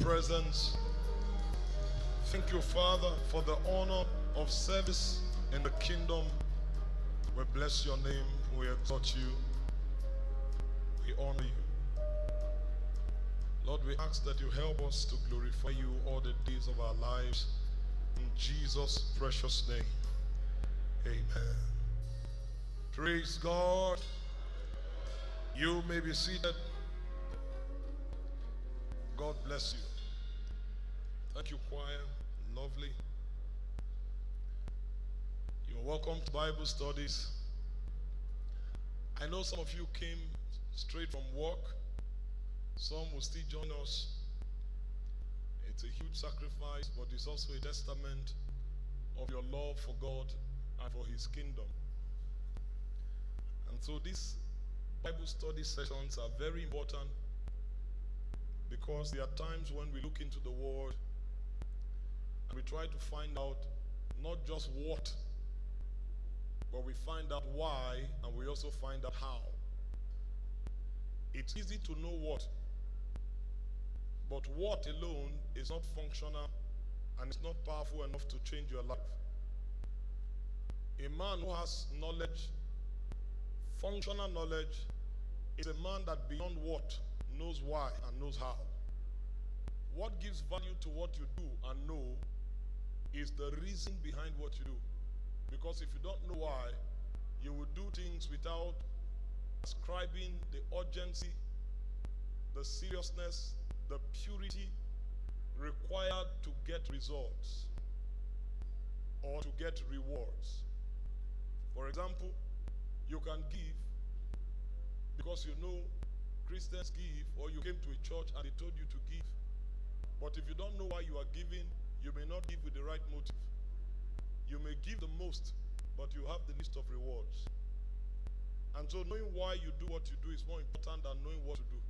presence. Thank you, Father, for the honor of service in the kingdom. We bless your name. We exalt you. We honor you. Lord, we ask that you help us to glorify you all the days of our lives. In Jesus' precious name. Amen. Praise God. You may be seated. God bless you. Thank you, choir. Lovely. You're welcome to Bible studies. I know some of you came straight from work. Some will still join us. It's a huge sacrifice, but it's also a testament of your love for God and for His kingdom. And so these Bible study sessions are very important because there are times when we look into the world and we try to find out not just what, but we find out why and we also find out how. It's easy to know what, but what alone is not functional and it's not powerful enough to change your life. A man who has knowledge, functional knowledge, is a man that beyond what knows why and knows how. What gives value to what you do and know is the reason behind what you do. Because if you don't know why, you will do things without ascribing the urgency, the seriousness, the purity required to get results or to get rewards. For example, you can give because you know Christians give or you came to a church and they told you to give. But if you don't know why you are giving, you may not give with the right motive. You may give the most, but you have the least of rewards. And so knowing why you do what you do is more important than knowing what to do.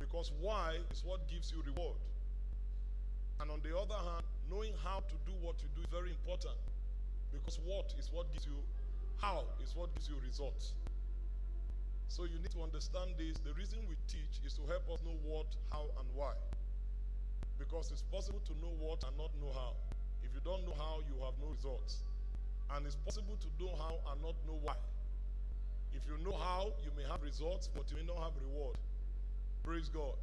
Because why is what gives you reward. And on the other hand, knowing how to do what you do is very important. Because what is what gives you, how is what gives you results. So you need to understand this. The reason we teach is to help us know what, how, and why. Because it's possible to know what and not know how. If you don't know how, you have no results. And it's possible to know how and not know why. If you know how, you may have results, but you may not have reward. Praise God.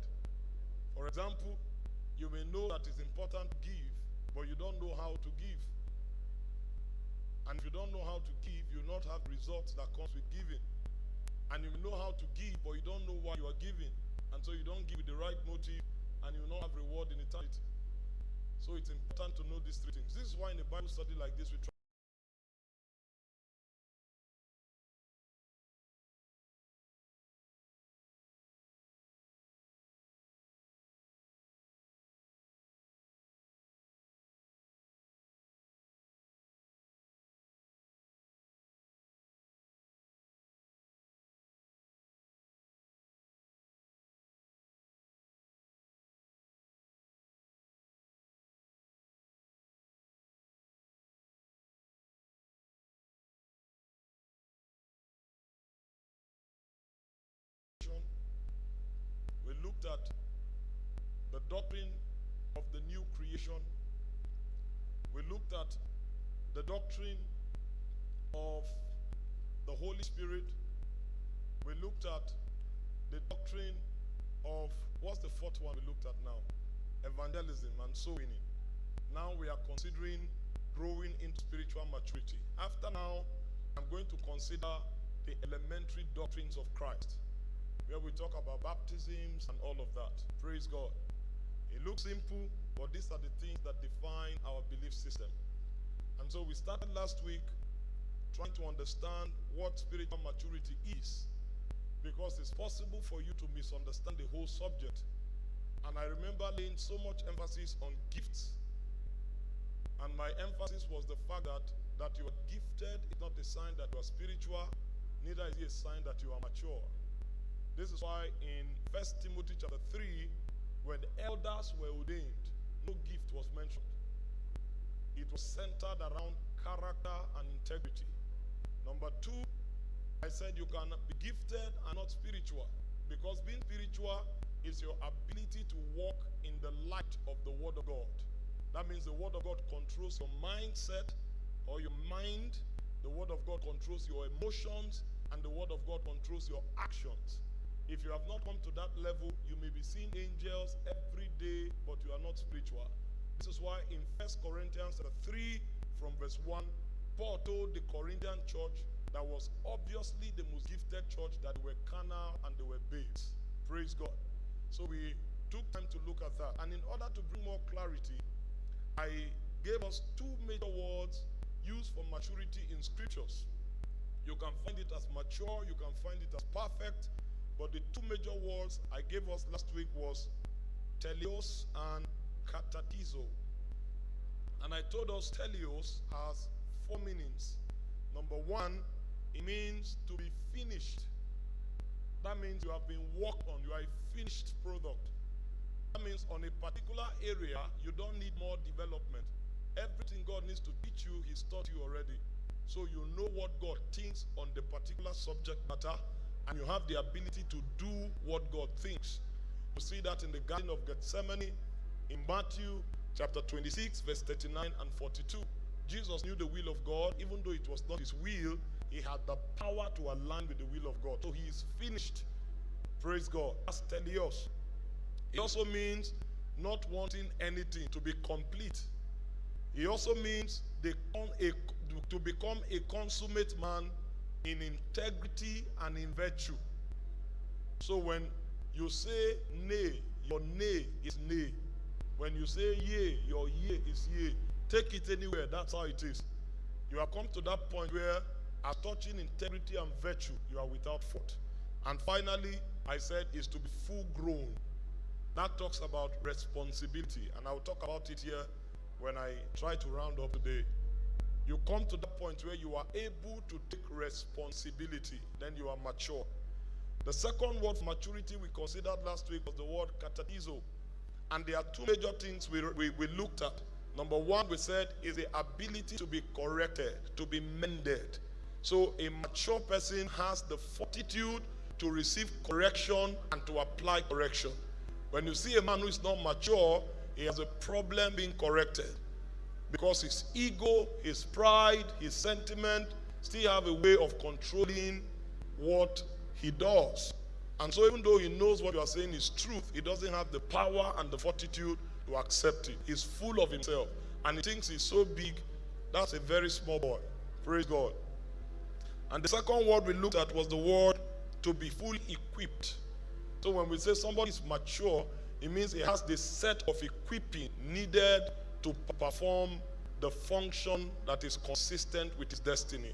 For example, you may know that it's important to give, but you don't know how to give. And if you don't know how to give, you will not have results that comes with giving. And you know how to give, but you don't know why you are giving. And so you don't give the right motive, and you will not have reward in eternity. So it's important to know these three things. This is why in a Bible study like this, we try. The doctrine of the new creation. We looked at the doctrine of the Holy Spirit. We looked at the doctrine of what's the fourth one we looked at now? Evangelism and soul winning. Now we are considering growing into spiritual maturity. After now, I'm going to consider the elementary doctrines of Christ where we talk about baptisms and all of that. Praise God. It looks simple, but these are the things that define our belief system. And so we started last week trying to understand what spiritual maturity is because it's possible for you to misunderstand the whole subject. And I remember laying so much emphasis on gifts. And my emphasis was the fact that, that you are gifted is not a sign that you are spiritual, neither is it a sign that you are mature. This is why in First Timothy chapter 3, when the elders were ordained, no gift was mentioned. It was centered around character and integrity. Number two, I said you can be gifted and not spiritual. Because being spiritual is your ability to walk in the light of the Word of God. That means the Word of God controls your mindset or your mind. The Word of God controls your emotions, and the Word of God controls your actions. If you have not come to that level, you may be seeing angels every day, but you are not spiritual. This is why in First Corinthians 3, from verse 1, Paul told the Corinthian church that was obviously the most gifted church that were carnal and they were babes. Praise God. So we took time to look at that. And in order to bring more clarity, I gave us two major words used for maturity in scriptures. You can find it as mature, you can find it as perfect, but the two major words I gave us last week was teleos and katatizo. And I told us teleos has four meanings. Number one, it means to be finished. That means you have been worked on. You are a finished product. That means on a particular area, you don't need more development. Everything God needs to teach you, He's taught you already. So you know what God thinks on the particular subject matter and you have the ability to do what God thinks. You see that in the Garden of Gethsemane, in Matthew chapter 26, verse 39 and 42. Jesus knew the will of God, even though it was not his will, he had the power to align with the will of God. So he is finished. Praise God. That's teleos. It also means not wanting anything to be complete. It also means a, to become a consummate man in integrity and in virtue. So when you say nay, your nay is nay. When you say yea, your yea is yea. Take it anywhere. That's how it is. You have come to that point where, as touching integrity and virtue, you are without fault. And finally, I said, is to be full grown. That talks about responsibility. And I'll talk about it here when I try to round up today. You come to that point where you are able to take responsibility, then you are mature. The second word for maturity we considered last week was the word katatizo. And there are two major things we, we, we looked at. Number one, we said, is the ability to be corrected, to be mended. So a mature person has the fortitude to receive correction and to apply correction. When you see a man who is not mature, he has a problem being corrected because his ego, his pride, his sentiment still have a way of controlling what he does. And so even though he knows what you are saying is truth, he doesn't have the power and the fortitude to accept it. He's full of himself. And he thinks he's so big, that's a very small boy. Praise God. And the second word we looked at was the word to be fully equipped. So when we say somebody is mature, it means he has the set of equipping needed to perform the function that is consistent with his destiny.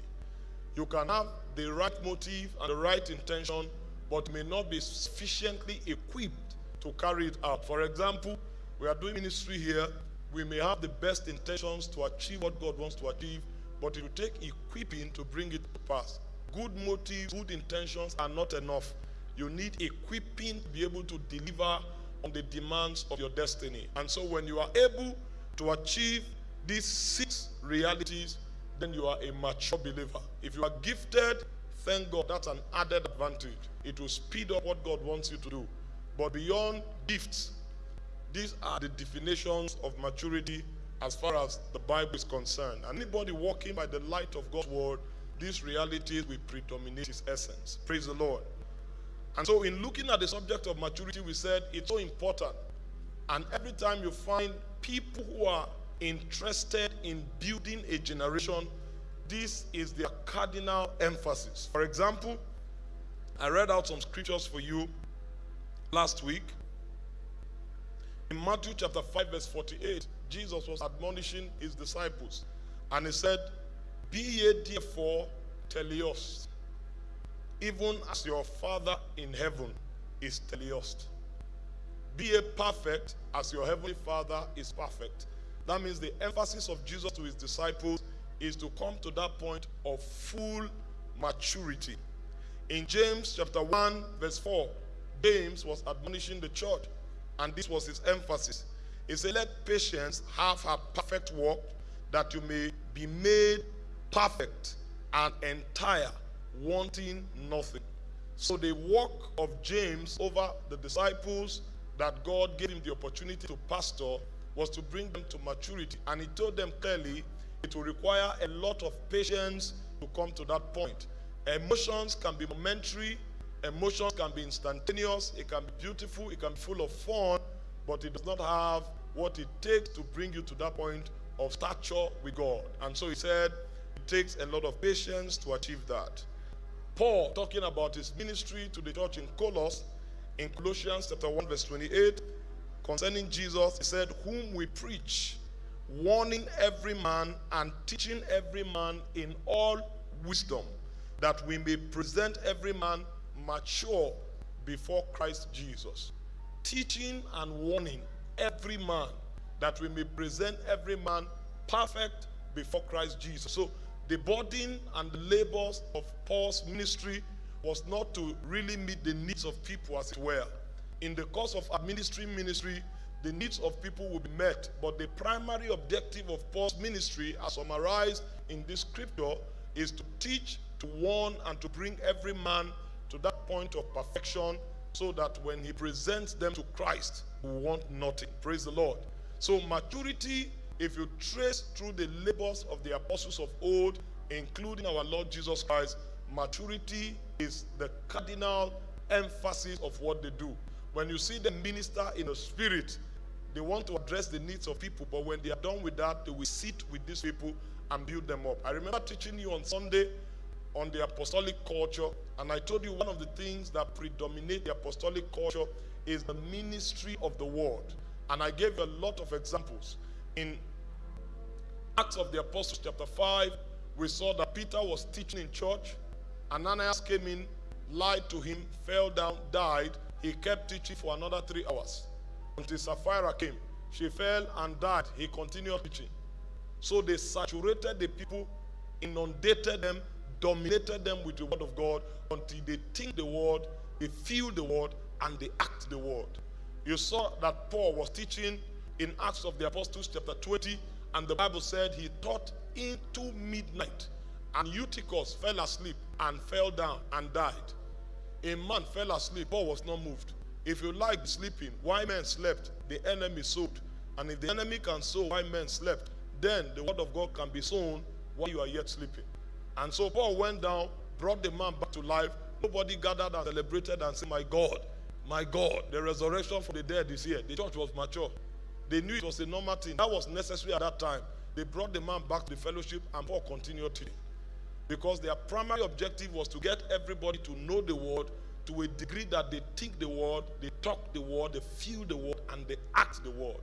You can have the right motive and the right intention, but may not be sufficiently equipped to carry it out. For example, we are doing ministry here. We may have the best intentions to achieve what God wants to achieve, but it will take equipping to bring it to pass. Good motives, good intentions are not enough. You need equipping to be able to deliver on the demands of your destiny. And so when you are able to achieve these six realities, then you are a mature believer. If you are gifted, thank God, that's an added advantage. It will speed up what God wants you to do. But beyond gifts, these are the definitions of maturity as far as the Bible is concerned. Anybody walking by the light of God's word, these realities will predominate his essence. Praise the Lord. And so in looking at the subject of maturity, we said it's so important. And every time you find people who are interested in building a generation, this is their cardinal emphasis. For example, I read out some scriptures for you last week. In Matthew chapter 5, verse 48, Jesus was admonishing his disciples, and he said, Be ye therefore teleos, even as your Father in heaven is teleos. Be a perfect as your heavenly Father is perfect. That means the emphasis of Jesus to his disciples is to come to that point of full maturity. In James chapter 1 verse 4, James was admonishing the church and this was his emphasis. He said, let patience have her perfect work that you may be made perfect and entire, wanting nothing. So the work of James over the disciples that God gave him the opportunity to pastor was to bring them to maturity. And he told them clearly it will require a lot of patience to come to that point. Emotions can be momentary, emotions can be instantaneous, it can be beautiful, it can be full of fun, but it does not have what it takes to bring you to that point of stature with God. And so he said it takes a lot of patience to achieve that. Paul, talking about his ministry to the church in Colossus, in Colossians chapter 1, verse 28, concerning Jesus, he said, Whom we preach, warning every man and teaching every man in all wisdom, that we may present every man mature before Christ Jesus. Teaching and warning every man, that we may present every man perfect before Christ Jesus. So the burden and the labors of Paul's ministry was not to really meet the needs of people as it were. In the course of ministry ministry, the needs of people will be met. But the primary objective of Paul's ministry, as summarized in this scripture, is to teach, to warn, and to bring every man to that point of perfection so that when he presents them to Christ, we want nothing. Praise the Lord. So maturity if you trace through the labors of the apostles of old, including our Lord Jesus Christ, maturity is the cardinal emphasis of what they do. When you see them minister in the spirit, they want to address the needs of people, but when they are done with that, they will sit with these people and build them up. I remember teaching you on Sunday on the apostolic culture, and I told you one of the things that predominate the apostolic culture is the ministry of the word. And I gave a lot of examples in Acts of the Apostles chapter 5, we saw that Peter was teaching in church. Ananias came in, lied to him, fell down, died. He kept teaching for another three hours until Sapphira came. She fell and died. He continued teaching. So they saturated the people, inundated them, dominated them with the word of God until they think the word, they feel the word, and they act the word. You saw that Paul was teaching in Acts of the Apostles, chapter 20, and the Bible said he taught into midnight. And Eutychus fell asleep and fell down and died. A man fell asleep, Paul was not moved. If you like sleeping, why men slept, the enemy sowed. And if the enemy can sow why men slept, then the word of God can be sown while you are yet sleeping. And so Paul went down, brought the man back to life. Nobody gathered and celebrated and said, My God, my God, the resurrection from the dead is here. The church was mature. They knew it was a normal thing. That was necessary at that time. They brought the man back to the fellowship and Paul continued teaching. Because their primary objective was to get everybody to know the word to a degree that they think the word, they talk the word, they feel the word, and they act the word.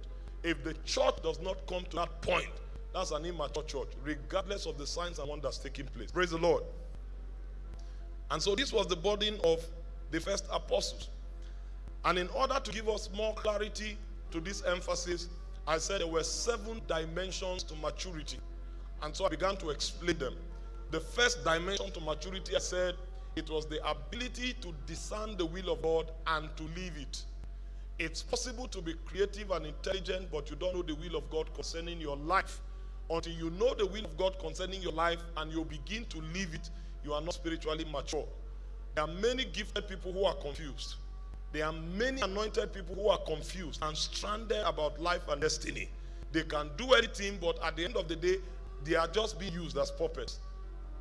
If the church does not come to that point, that's an immature church, regardless of the signs and wonders taking place. Praise the Lord. And so this was the burden of the first apostles. And in order to give us more clarity to this emphasis, I said there were seven dimensions to maturity. And so I began to explain them. The first dimension to maturity, I said, it was the ability to discern the will of God and to live it. It's possible to be creative and intelligent, but you don't know the will of God concerning your life. Until you know the will of God concerning your life and you begin to live it, you are not spiritually mature. There are many gifted people who are confused. There are many anointed people who are confused and stranded about life and destiny. They can do anything, but at the end of the day, they are just being used as puppets.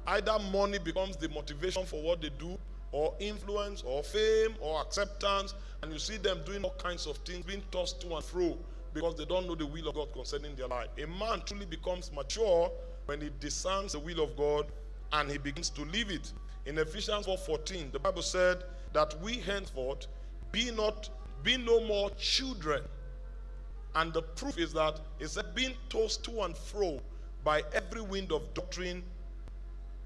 Either money becomes the motivation for what they do, or influence, or fame, or acceptance, and you see them doing all kinds of things, being tossed to and fro because they don't know the will of God concerning their life. A man truly becomes mature when he discerns the will of God and he begins to live it. In Ephesians 4:14, the Bible said that we henceforth be not, be no more children. And the proof is that it's being tossed to and fro by every wind of doctrine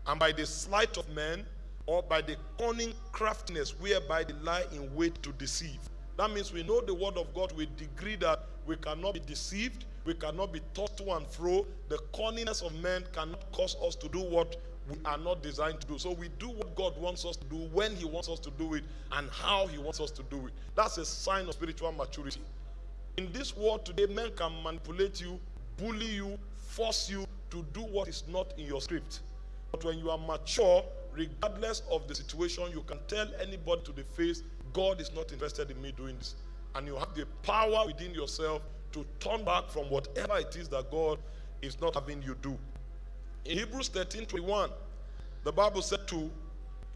and by the sleight of men or by the cunning craftiness whereby they lie in wait to deceive. That means we know the word of God with degree that we cannot be deceived, we cannot be tossed to and fro. The cunningness of men cannot cause us to do what we are not designed to do. So we do what God wants us to do when He wants us to do it and how He wants us to do it. That's a sign of spiritual maturity. In this world today, men can manipulate you, bully you, force you to do what is not in your script. But when you are mature, regardless of the situation, you can tell anybody to the face, God is not interested in me doing this. And you have the power within yourself to turn back from whatever it is that God is not having you do. In Hebrews 13 21, the Bible said to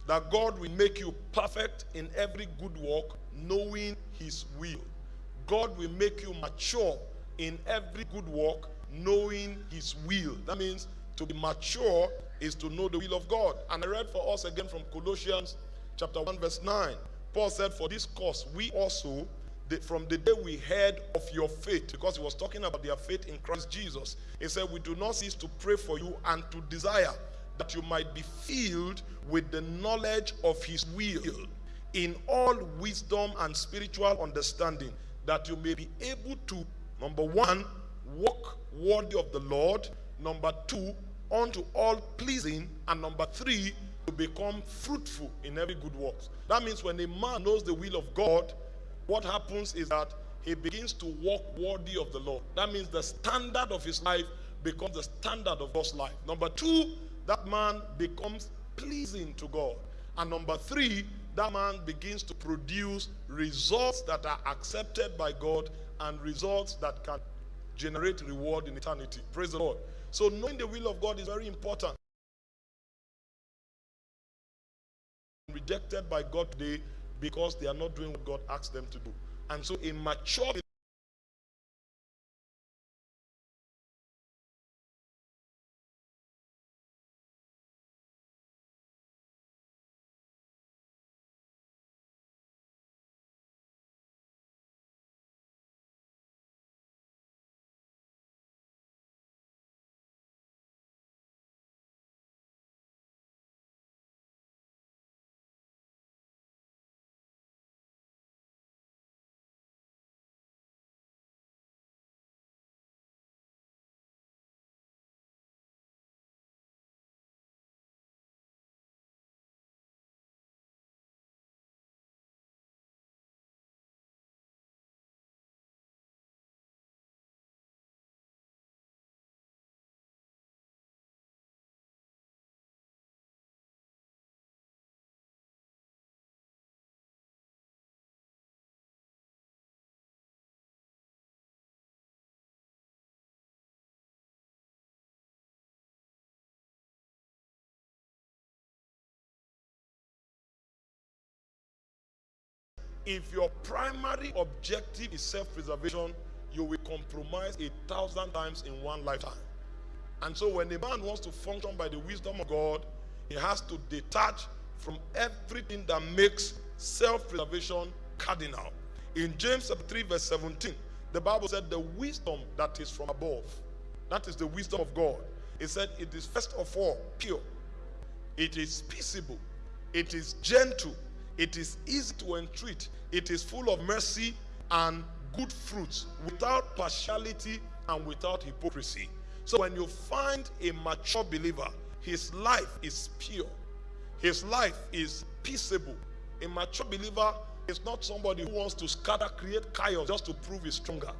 that God will make you perfect in every good work, knowing his will. God will make you mature in every good work, knowing his will. That means to be mature is to know the will of God. And I read for us again from Colossians chapter 1, verse 9. Paul said, For this cause we also, from the day we heard of your faith, because he was talking about their faith in Christ Jesus, he said, We do not cease to pray for you and to desire that you might be filled with the knowledge of his will in all wisdom and spiritual understanding, that you may be able to, number one, walk worthy of the Lord, number two, unto all pleasing, and number three, to become fruitful in every good works. That means when a man knows the will of God, what happens is that he begins to walk worthy of the Lord. That means the standard of his life becomes the standard of God's life. Number two, that man becomes pleasing to God. And number three, that man begins to produce results that are accepted by God and results that can generate reward in eternity. Praise the Lord. So knowing the will of God is very important. Rejected by God today because they are not doing what God asked them to do. And so a mature if your primary objective is self-preservation, you will compromise a thousand times in one lifetime. And so when a man wants to function by the wisdom of God, he has to detach from everything that makes self-preservation cardinal. In James 3 verse 17, the Bible said the wisdom that is from above, that is the wisdom of God. It said it is first of all pure, it is peaceable, it is gentle, it is easy to entreat. It is full of mercy and good fruits without partiality and without hypocrisy. So when you find a mature believer, his life is pure. His life is peaceable. A mature believer is not somebody who wants to scatter, create chaos just to prove he's stronger.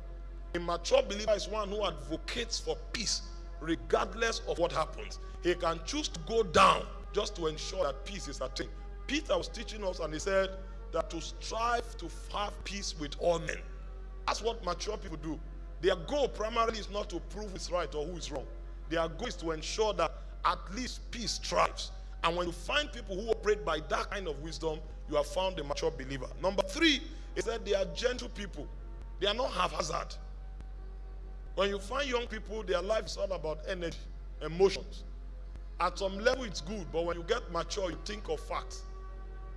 A mature believer is one who advocates for peace regardless of what happens. He can choose to go down just to ensure that peace is attained. Peter was teaching us and he said that to strive to have peace with all men. That's what mature people do. Their goal primarily is not to prove who's right or who is wrong. Their goal is to ensure that at least peace thrives. And when you find people who operate by that kind of wisdom, you have found a mature believer. Number three is that they are gentle people. They are not haphazard. When you find young people, their life is all about energy, emotions. At some level, it's good, but when you get mature, you think of facts.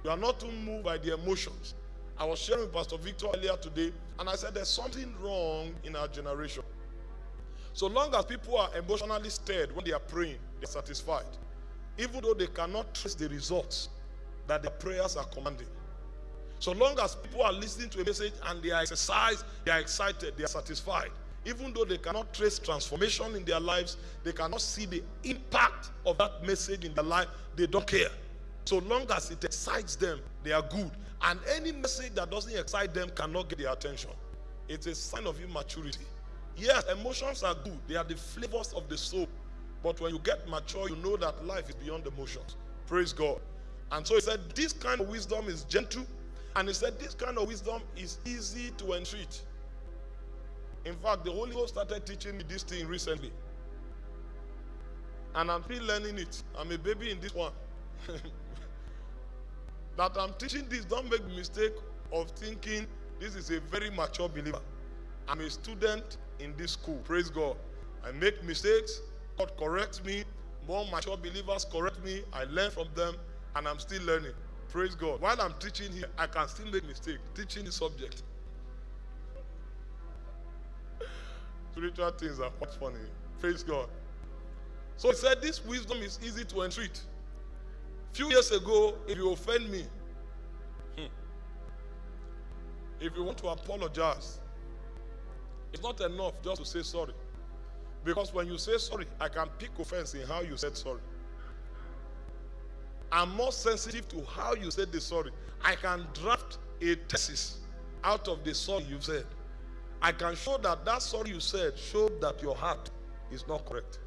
You are not too moved by the emotions. I was sharing with Pastor Victor earlier today, and I said there's something wrong in our generation. So long as people are emotionally stirred when they are praying, they're satisfied. Even though they cannot trace the results that their prayers are commanding. So long as people are listening to a message and they are exercised, they are excited, they are satisfied. Even though they cannot trace transformation in their lives, they cannot see the impact of that message in their life, they don't care. So long as it excites them, they are good. And any message that doesn't excite them cannot get their attention. It's a sign of immaturity. Yes, emotions are good. They are the flavors of the soul. But when you get mature, you know that life is beyond emotions. Praise God. And so he said, This kind of wisdom is gentle. And he said, This kind of wisdom is easy to entreat. In fact, the Holy Ghost started teaching me this thing recently. And I'm still learning it. I'm a baby in this one. that I'm teaching this, don't make the mistake of thinking this is a very mature believer. I'm a student in this school. Praise God. I make mistakes. God corrects me. More mature believers correct me. I learn from them, and I'm still learning. Praise God. While I'm teaching here, I can still make mistakes teaching the subject. Spiritual things are quite funny. Praise God. So he said, This wisdom is easy to entreat. Few years ago, if you offend me, hmm, if you want to apologize, it's not enough just to say sorry. Because when you say sorry, I can pick offense in how you said sorry. I'm more sensitive to how you said the sorry. I can draft a thesis out of the sorry you said. I can show that that sorry you said showed that your heart is not correct.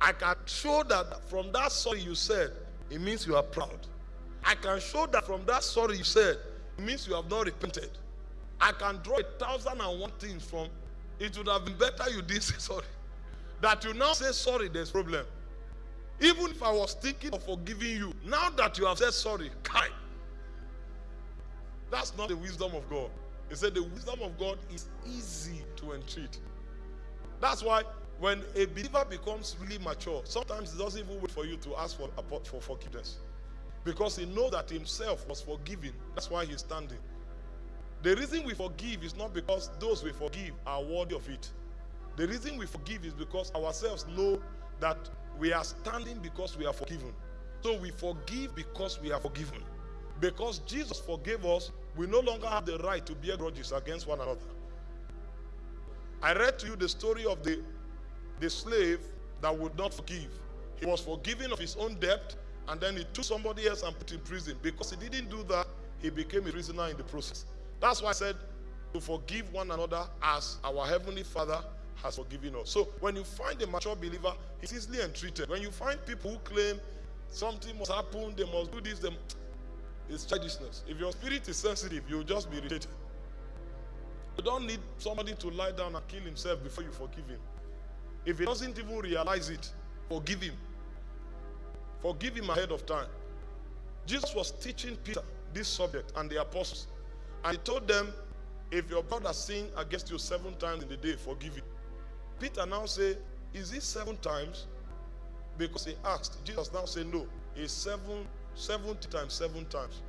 I can show that from that sorry you said, it means you are proud. I can show that from that sorry you said, it means you have not repented. I can draw a thousand and one things from it would have been better you didn't say sorry. That you now say sorry, there's problem. Even if I was thinking of forgiving you, now that you have said sorry, kai. That's not the wisdom of God. He said the wisdom of God is easy to entreat. That's why when a believer becomes really mature, sometimes he doesn't even wait for you to ask for, for forgiveness. Because he knows that himself was forgiven. That's why he's standing. The reason we forgive is not because those we forgive are worthy of it. The reason we forgive is because ourselves know that we are standing because we are forgiven. So we forgive because we are forgiven. Because Jesus forgave us, we no longer have the right to bear grudges against one another. I read to you the story of the, the slave that would not forgive. He was forgiven of his own debt, and then he took somebody else and put in prison. Because he didn't do that, he became a prisoner in the process. That's why I said to forgive one another as our Heavenly Father has forgiven us. So when you find a mature believer, he's easily entreated. When you find people who claim something must happen, they must do this, them, it's childishness. If your spirit is sensitive, you'll just be irritated. You don't need somebody to lie down and kill himself before you forgive him. If he doesn't even realize it, forgive him. Forgive him ahead of time. Jesus was teaching Peter this subject and the apostles. And he told them, if your brother sin against you seven times in the day, forgive him. Peter now say, is it seven times? Because he asked. Jesus now say, no. It's seven, 70 times, seven times.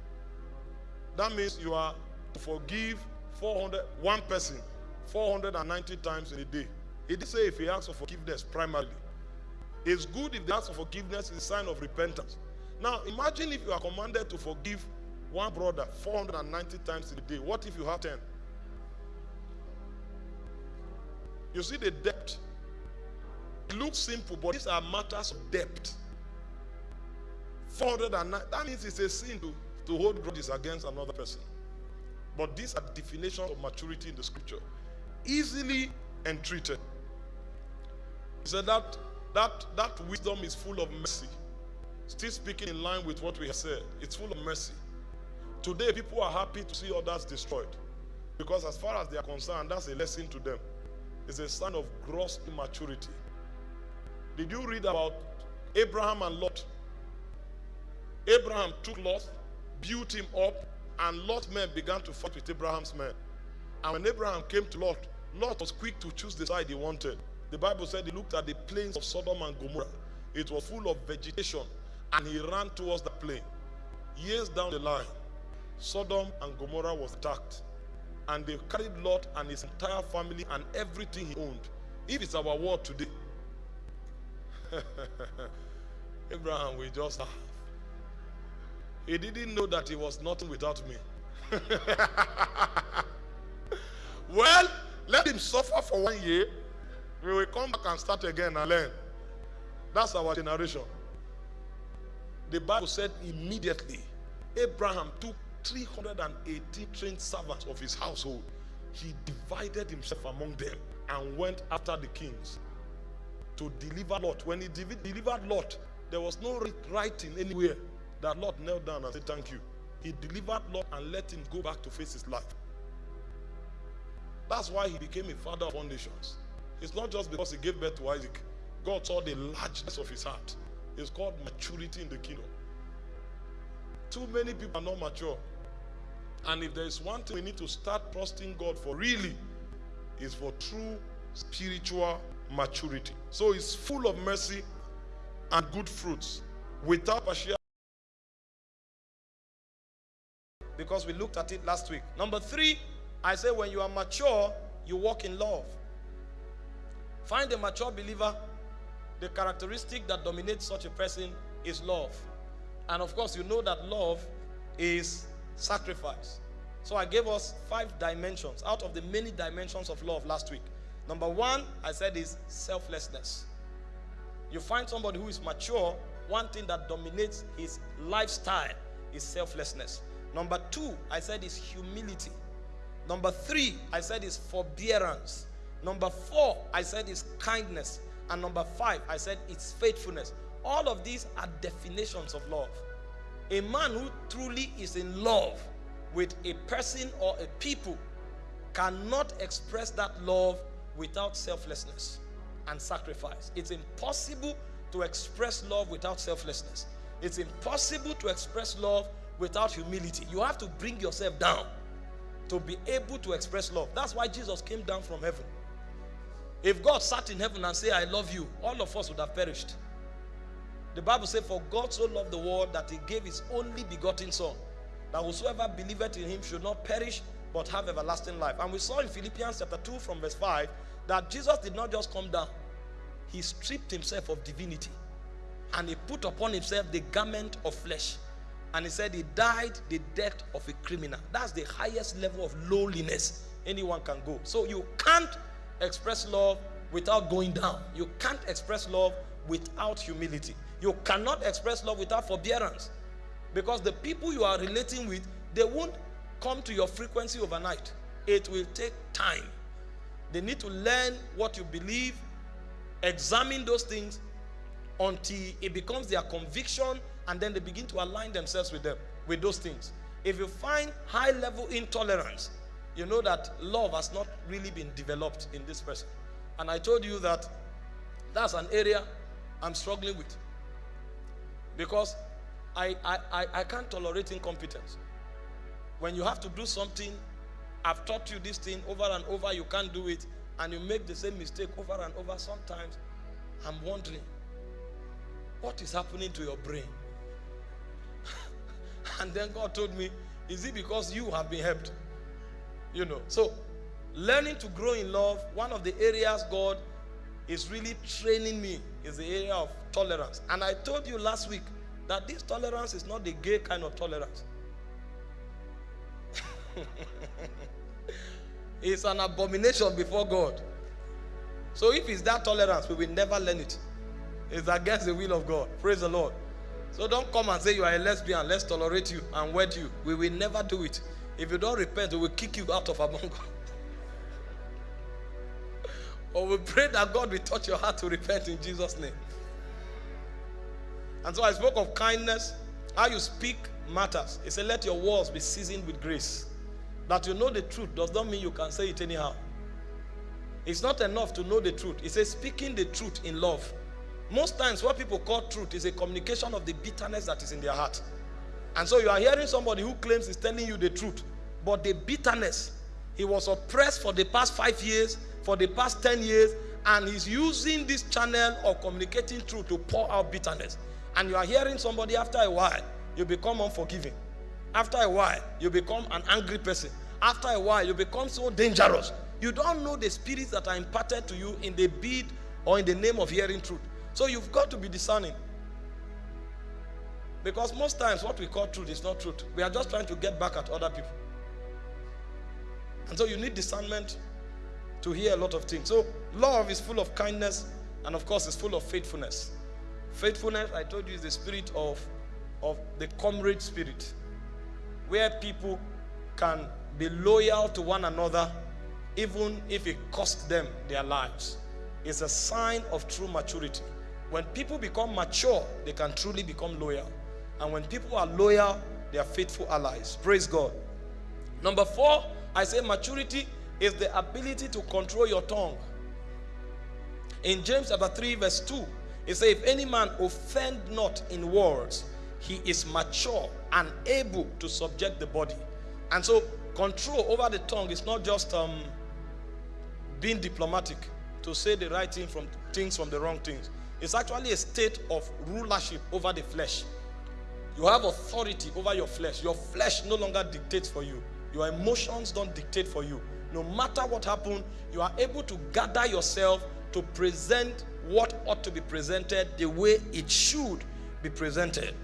That means you are to forgive 400, one person 490 times in a day. He did say if he asks for forgiveness primarily. It's good if the ask for forgiveness is a sign of repentance. Now imagine if you are commanded to forgive one brother 490 times in a day. What if you have 10? You see the depth. It looks simple, but these are matters of depth. 409. That means it's a sin to, to hold grudges against another person. But these are definitions of maturity in the scripture. Easily entreated. He said that that that wisdom is full of mercy. Still speaking in line with what we have said. It's full of mercy. Today, people are happy to see others destroyed. Because as far as they are concerned, that's a lesson to them. It's a sign of gross immaturity. Did you read about Abraham and Lot? Abraham took Lot, built him up, and Lot's men began to fight with Abraham's men. And when Abraham came to Lot, Lot was quick to choose the side he wanted. The Bible said he looked at the plains of Sodom and Gomorrah. It was full of vegetation, and he ran towards the plain. Years down the line, Sodom and Gomorrah was attacked. And they carried Lot and his entire family and everything he owned. If it's our world today, Abraham we just have. He didn't know that he was nothing without me. well, let him suffer for one year. We will come back and start again and learn. That's our generation. The Bible said immediately Abraham took 380 trained servants of his household. He divided himself among them and went after the kings to deliver Lot. When he delivered Lot, there was no writing anywhere that Lot knelt down and said, Thank you. He delivered Lot and let him go back to face his life. That's why he became a father of foundations. It's not just because he gave birth to Isaac. God saw the largeness of his heart. It's called maturity in the kingdom. Too many people are not mature. And if there is one thing we need to start trusting God for really, is for true spiritual maturity. So it's full of mercy and good fruits without partiality. Because we looked at it last week. Number three, I say when you are mature, you walk in love. Find a mature believer. The characteristic that dominates such a person is love. And of course, you know that love is sacrifice. So I gave us five dimensions out of the many dimensions of love last week. Number one, I said is selflessness. You find somebody who is mature, one thing that dominates his lifestyle is selflessness. Number two, I said is humility. Number three, I said is forbearance. Number four, I said is kindness. And number five, I said it's faithfulness. All of these are definitions of love. A man who truly is in love with a person or a people cannot express that love without selflessness and sacrifice. It's impossible to express love without selflessness. It's impossible to express love without humility. You have to bring yourself down to be able to express love. That's why Jesus came down from heaven. If God sat in heaven and said, I love you, all of us would have perished. The Bible says, For God so loved the world that he gave his only begotten Son, that whosoever believeth in him should not perish, but have everlasting life. And we saw in Philippians chapter 2 from verse 5 that Jesus did not just come down, he stripped himself of divinity and he put upon himself the garment of flesh. And he said he died the death of a criminal. That's the highest level of lowliness anyone can go. So you can't express love without going down. You can't express love without humility. You cannot express love without forbearance. Because the people you are relating with, they won't come to your frequency overnight. It will take time. They need to learn what you believe, examine those things until it becomes their conviction, and then they begin to align themselves with them, with those things. If you find high level intolerance, you know that love has not really been developed in this person. And I told you that that's an area I'm struggling with. Because I, I, I, I can't tolerate incompetence. When you have to do something, I've taught you this thing over and over, you can't do it, and you make the same mistake over and over. Sometimes I'm wondering, what is happening to your brain? and then God told me, is it because you have been helped? You know, so learning to grow in love, one of the areas God is really training me is the area of tolerance. And I told you last week that this tolerance is not the gay kind of tolerance. it's an abomination before God. So if it's that tolerance, we will never learn it. It's against the will of God. Praise the Lord. So don't come and say you are a lesbian. Let's tolerate you and wed you. We will never do it. If you don't repent, we will kick you out of Abongo. or we pray that God will touch your heart to repent in Jesus' name. And so I spoke of kindness. How you speak matters. He said, Let your words be seasoned with grace. That you know the truth does not mean you can say it anyhow. It's not enough to know the truth. He says, speaking the truth in love. Most times, what people call truth is a communication of the bitterness that is in their heart. And so you are hearing somebody who claims he's telling you the truth, but the bitterness, he was oppressed for the past five years, for the past 10 years, and he's using this channel of communicating truth to pour out bitterness. And you are hearing somebody after a while, you become unforgiving. After a while, you become an angry person. After a while, you become so dangerous. You don't know the spirits that are imparted to you in the bid or in the name of hearing truth. So you've got to be discerning. Because most times what we call truth is not truth. We are just trying to get back at other people. And so you need discernment to hear a lot of things. So love is full of kindness and of course it's full of faithfulness. Faithfulness, I told you, is the spirit of, of the comrade spirit. Where people can be loyal to one another even if it costs them their lives. It's a sign of true maturity. When people become mature, they can truly become loyal. And when people are loyal, they are faithful allies. Praise God. Number four, I say maturity is the ability to control your tongue. In James chapter 3, verse 2, it says, If any man offend not in words, he is mature and able to subject the body. And so, control over the tongue is not just um, being diplomatic to say the right thing from things from the wrong things. It's actually a state of rulership over the flesh. You have authority over your flesh. Your flesh no longer dictates for you. Your emotions don't dictate for you. No matter what happened, you are able to gather yourself to present what ought to be presented the way it should be presented.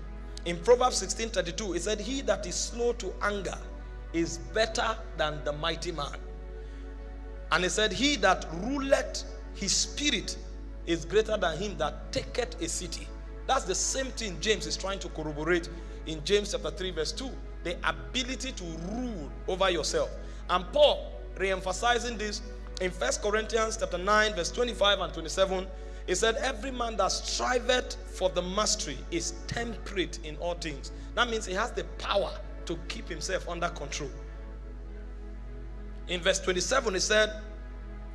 In Proverbs 16:32, it said, He that is slow to anger is better than the mighty man. And he said, He that ruleth his spirit is greater than him that taketh a city. That's the same thing James is trying to corroborate in James chapter 3, verse 2. The ability to rule over yourself. And Paul re-emphasizing this in First Corinthians chapter 9, verse 25 and 27. He said, Every man that striveth for the mastery is temperate in all things. That means he has the power to keep himself under control. In verse 27, he said,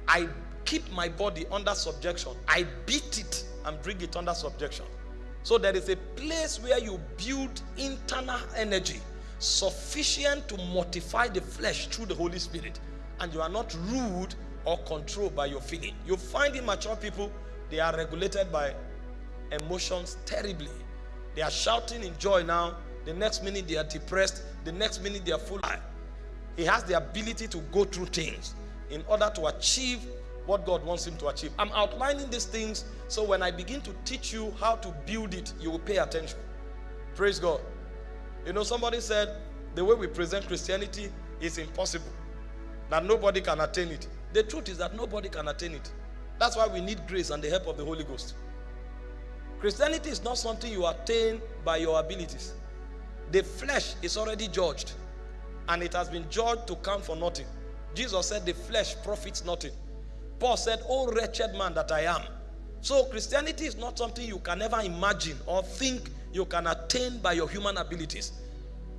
I keep my body under subjection. I beat it and bring it under subjection. So there is a place where you build internal energy sufficient to mortify the flesh through the Holy Spirit. And you are not ruled or controlled by your feeling. You find immature people, they are regulated by emotions terribly. They are shouting in joy now. The next minute they are depressed. The next minute they are full. He has the ability to go through things in order to achieve what God wants him to achieve. I'm outlining these things so when I begin to teach you how to build it, you will pay attention. Praise God. You know, somebody said the way we present Christianity is impossible, that nobody can attain it. The truth is that nobody can attain it. That's why we need grace and the help of the Holy Ghost. Christianity is not something you attain by your abilities. The flesh is already judged, and it has been judged to count for nothing. Jesus said, The flesh profits nothing. Paul said, Oh, wretched man that I am. So, Christianity is not something you can ever imagine or think you can attain by your human abilities.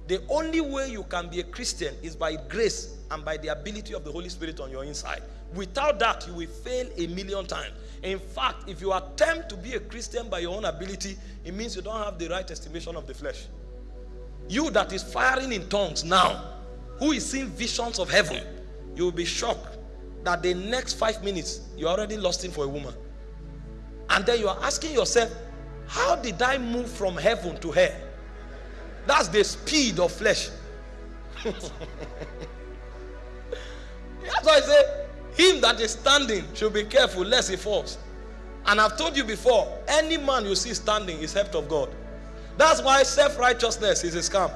The only way you can be a Christian is by grace and by the ability of the Holy Spirit on your inside. Without that, you will fail a million times. In fact, if you attempt to be a Christian by your own ability, it means you don't have the right estimation of the flesh. You that is firing in tongues now, who is seeing visions of heaven, you will be shocked that the next five minutes you're already lost in for a woman. And then you are asking yourself, how did I move from heaven to hell? That's the speed of flesh. That's why I say, him that is standing should be careful lest he falls. And I've told you before, any man you see standing is helped of God. That's why self-righteousness is a scam.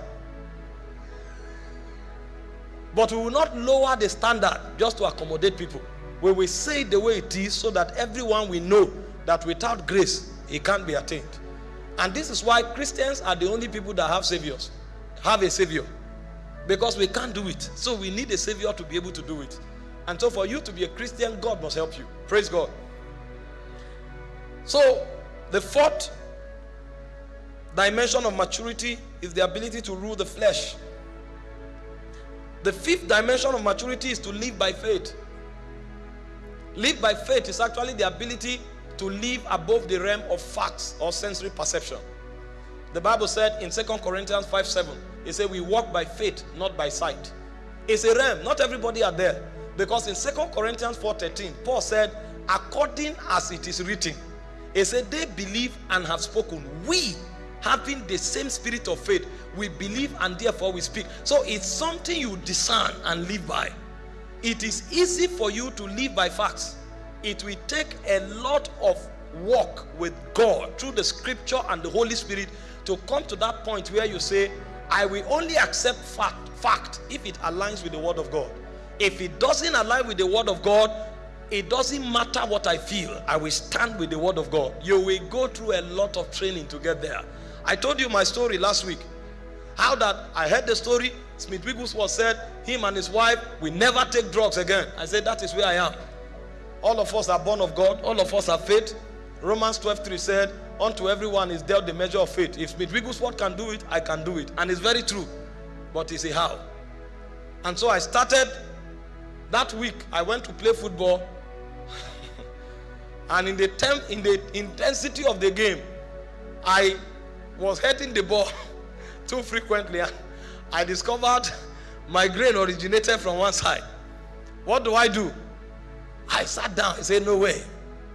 But we will not lower the standard just to accommodate people. We will say it the way it is so that everyone will know that without grace, it can't be attained. And this is why Christians are the only people that have saviors, have a savior. Because we can't do it. So we need a savior to be able to do it. And so for you to be a Christian, God must help you. Praise God. So the fourth dimension of maturity is the ability to rule the flesh. The fifth dimension of maturity is to live by faith. Live by faith is actually the ability to live above the realm of facts or sensory perception. The Bible said in 2 Corinthians 5 7, it said, We walk by faith, not by sight. It's a realm, not everybody are there. Because in 2 Corinthians 4 13, Paul said, According as it is written, he said, They believe and have spoken. We, having the same spirit of faith, we believe and therefore we speak. So it's something you discern and live by. It is easy for you to live by facts. It will take a lot of work with God through the scripture and the Holy Spirit to come to that point where you say, I will only accept fact, fact if it aligns with the word of God. If it doesn't align with the word of God, it doesn't matter what I feel. I will stand with the word of God. You will go through a lot of training to get there. I told you my story last week. How that I heard the story. Smith Wigglesworth said him and his wife will never take drugs again. I said that is where I am. All of us are born of God. All of us have faith. Romans 12 3 said, Unto everyone is dealt the measure of faith. If Smith Wigglesworth can do it, I can do it. And it's very true. But it's a how. And so I started that week. I went to play football. and in the in the intensity of the game, I was hitting the ball too frequently. I discovered migraine originated from one side. What do I do? I sat down and said, No way.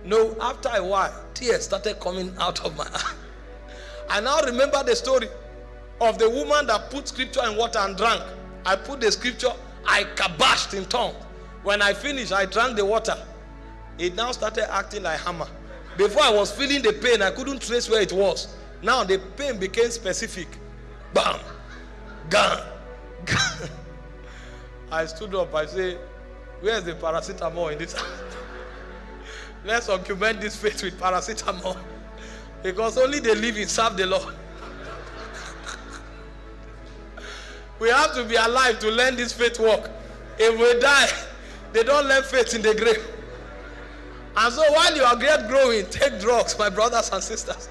No, after a while, tears started coming out of my eye. I now remember the story of the woman that put scripture in water and drank. I put the scripture, I kabashed in tongues. When I finished, I drank the water. It now started acting like hammer. Before I was feeling the pain, I couldn't trace where it was. Now the pain became specific. Bam, gone, gone. I stood up. I say, "Where's the paracetamol in this?" Let's augment this faith with paracetamol. Because only the living serve the Lord. we have to be alive to learn this faith work. If we die, they don't learn faith in the grave. And so while you are great growing, take drugs, my brothers and sisters.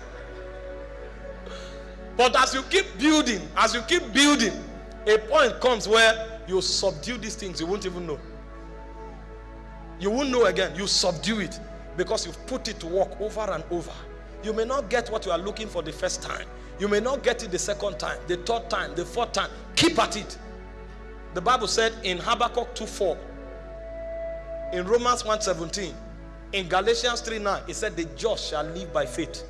But as you keep building, as you keep building, a point comes where you subdue these things, you won't even know. You won't know again. You subdue it because you've put it to work over and over. You may not get what you are looking for the first time. You may not get it the second time, the third time, the fourth time. Keep at it. The Bible said in Habakkuk 2:4, in Romans 1:17, in Galatians 3:9, it said, The just shall live by faith.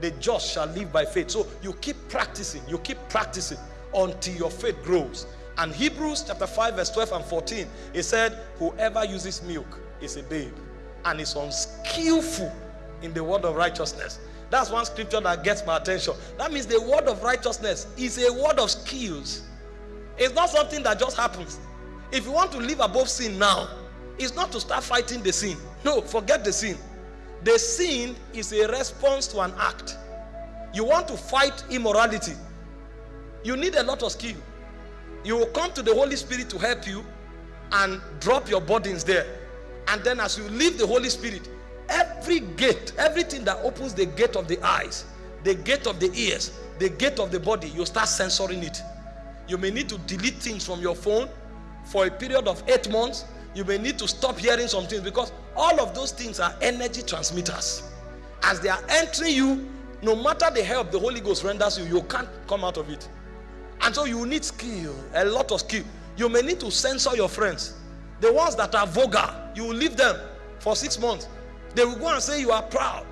The just shall live by faith. So you keep practicing, you keep practicing until your faith grows. And Hebrews chapter 5, verse 12 and 14, it said, Whoever uses milk is a babe and is unskillful in the word of righteousness. That's one scripture that gets my attention. That means the word of righteousness is a word of skills. It's not something that just happens. If you want to live above sin now, it's not to start fighting the sin. No, forget the sin. The sin is a response to an act. You want to fight immorality, you need a lot of skill. You will come to the Holy Spirit to help you and drop your burdens there. And then as you leave the Holy Spirit, every gate, everything that opens the gate of the eyes, the gate of the ears, the gate of the body, you start censoring it. You may need to delete things from your phone for a period of eight months. You may need to stop hearing some things because all of those things are energy transmitters. As they are entering you, no matter the help the Holy Ghost renders you, you can't come out of it. And so you need skill, a lot of skill. You may need to censor your friends. The ones that are vulgar, you will leave them for six months. They will go and say you are proud,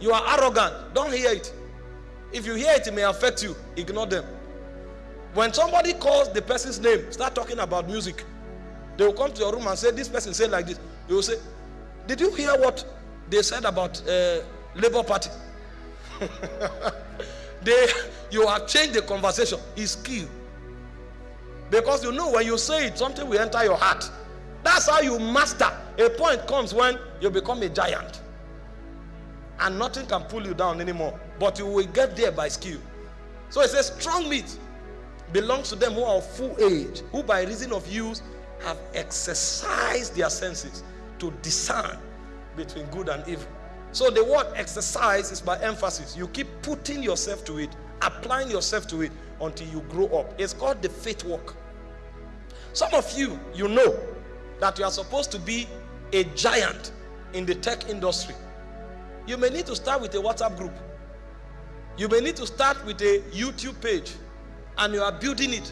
you are arrogant. Don't hear it. If you hear it, it may affect you. Ignore them. When somebody calls the person's name, start talking about music. They will come to your room and say, This person said like this. You will say, Did you hear what they said about uh, Labour Party? they you have changed the conversation. It's key. Because you know when you say it, something will enter your heart. That's how you master. A point comes when you become a giant. And nothing can pull you down anymore. But you will get there by skill. So it says, strong meat belongs to them who are of full age, who by reason of use have exercised their senses to discern between good and evil. So the word exercise is by emphasis. You keep putting yourself to it, applying yourself to it until you grow up. It's called the faith walk. Some of you, you know that you are supposed to be a giant in the tech industry. You may need to start with a WhatsApp group. You may need to start with a YouTube page and you are building it.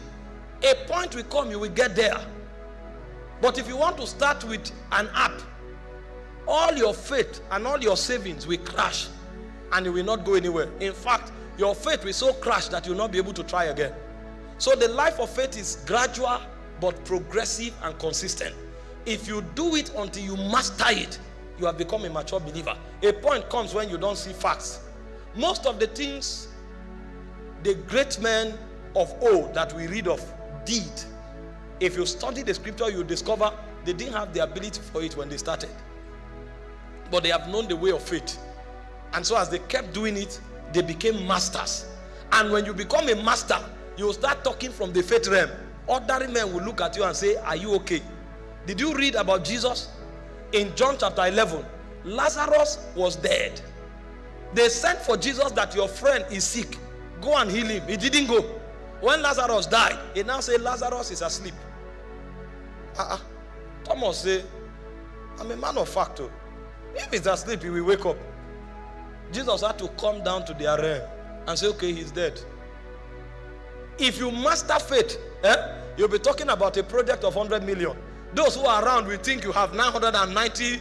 A point will come, you will get there. But if you want to start with an app, all your faith and all your savings will crash and you will not go anywhere. In fact, your faith will so crash that you will not be able to try again. So the life of faith is gradual but progressive and consistent. If you do it until you master it, you have become a mature believer. A point comes when you don't see facts. Most of the things the great men of old that we read of did, if you study the scripture, you discover they didn't have the ability for it when they started. But they have known the way of faith. And so as they kept doing it, they became masters. And when you become a master, you start talking from the faith realm. Ordinary men will look at you and say, Are you okay? Did you read about Jesus? In John chapter 11, Lazarus was dead. They sent for Jesus that your friend is sick. Go and heal him. He didn't go. When Lazarus died, he now say Lazarus is asleep. Uh-uh. Thomas say, I'm a man of fact. Oh. If he's asleep, he will wake up. Jesus had to come down to their realm and say, okay, he's dead. If you master faith, eh, you'll be talking about a project of 100 million. Those who are around will think you have 990.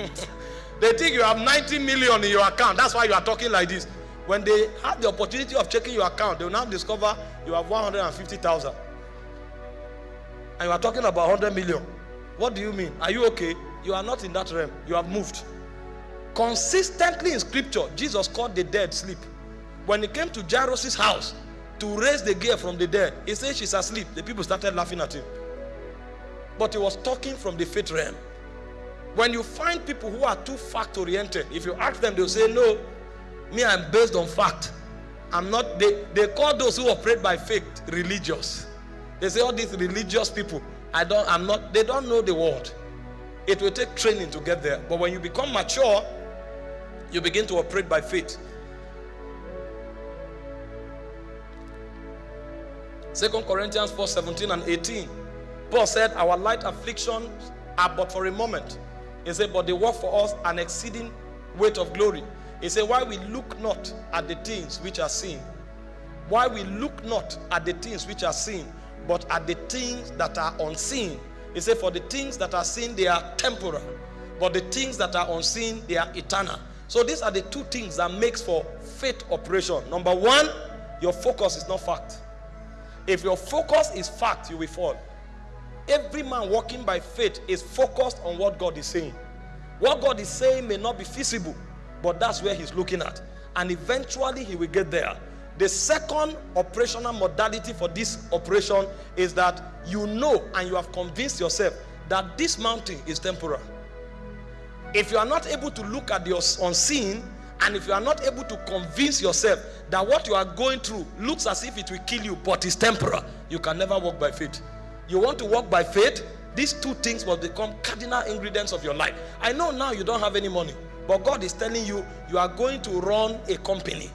they think you have 90 million in your account. That's why you are talking like this. When they have the opportunity of checking your account, they will now discover you have 150,000. And you are talking about 100 million. What do you mean? Are you okay? You are not in that realm. You have moved. Consistently in scripture, Jesus called the dead sleep. When he came to Jairus' house to raise the girl from the dead, he said she's asleep. The people started laughing at him. But he was talking from the faith realm. When you find people who are too fact oriented, if you ask them, they'll say, No, me, I'm based on fact. I'm not, they, they call those who operate by faith religious. They say, All these religious people, I don't, I'm not, they don't know the word. It will take training to get there. But when you become mature, you begin to operate by faith. Second Corinthians 4 17 and 18. Paul said, Our light afflictions are but for a moment. He said, But they work for us an exceeding weight of glory. He said, Why we look not at the things which are seen. Why we look not at the things which are seen, but at the things that are unseen. He said, For the things that are seen, they are temporal. But the things that are unseen, they are eternal. So these are the two things that makes for faith operation. Number one, your focus is not fact. If your focus is fact, you will fall. Every man walking by faith is focused on what God is saying. What God is saying may not be feasible, but that's where he's looking at. And eventually he will get there. The second operational modality for this operation is that you know and you have convinced yourself that this mountain is temporal. If you are not able to look at the unseen, and if you are not able to convince yourself that what you are going through looks as if it will kill you, but is temporal, you can never walk by faith. You want to walk by faith, these two things will become cardinal ingredients of your life. I know now you don't have any money, but God is telling you you are going to run a company.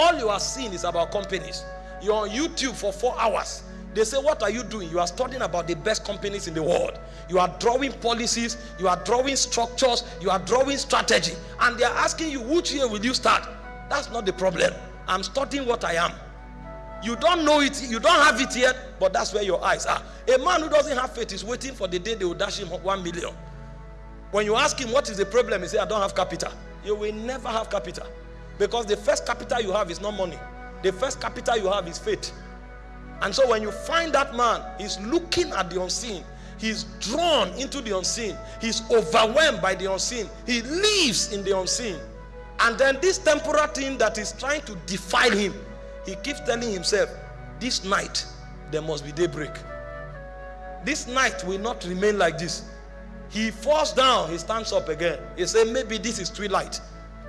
All you are seeing is about companies. You're on YouTube for four hours. They say, What are you doing? You are studying about the best companies in the world. You are drawing policies, you are drawing structures, you are drawing strategy. And they are asking you, Which year will you start? That's not the problem. I'm studying what I am. You don't know it, you don't have it yet, but that's where your eyes are. A man who doesn't have faith is waiting for the day they will dash him one million. When you ask him what is the problem, he say, I don't have capital. You will never have capital. Because the first capital you have is not money. The first capital you have is faith. And so when you find that man, he's looking at the unseen. He's drawn into the unseen. He's overwhelmed by the unseen. He lives in the unseen. And then this temporal thing that is trying to defile him, he keeps telling himself, this night there must be daybreak. This night will not remain like this. He falls down, he stands up again. He says, maybe this is twilight.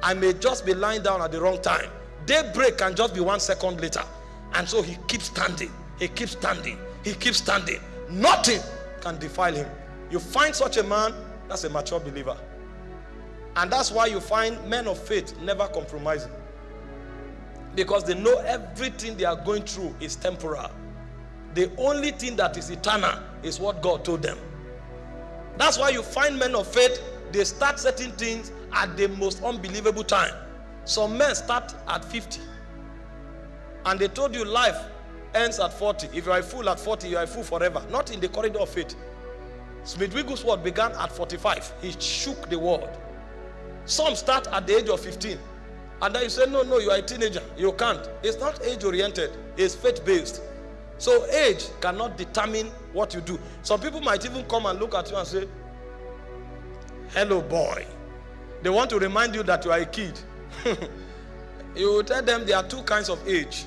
I may just be lying down at the wrong time. Daybreak can just be one second later. And so he keeps standing. He keeps standing. He keeps standing. Nothing can defile him. You find such a man, that's a mature believer. And that's why you find men of faith never compromising. Because they know everything they are going through is temporal. The only thing that is eternal is what God told them. That's why you find men of faith, they start certain things at the most unbelievable time. Some men start at 50. And they told you life ends at 40. If you are a fool at 40, you are a fool forever. Not in the corridor of faith. Smith Wigglesworth began at 45. He shook the world. Some start at the age of 15. And then you say, no, no, you are a teenager. You can't. It's not age oriented, it's faith based. So age cannot determine what you do. Some people might even come and look at you and say, hello, boy. They want to remind you that you are a kid. you will tell them there are two kinds of age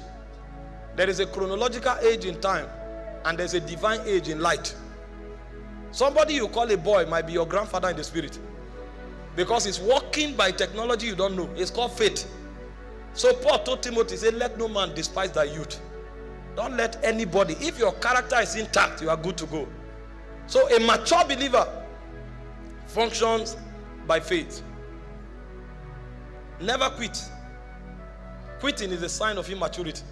there is a chronological age in time, and there's a divine age in light. Somebody you call a boy might be your grandfather in the spirit because he's walking by technology you don't know. It's called faith. So Paul told Timothy, say, let no man despise thy youth. Don't let anybody, if your character is intact, you are good to go. So a mature believer functions by faith. Never quit. Quitting is a sign of immaturity.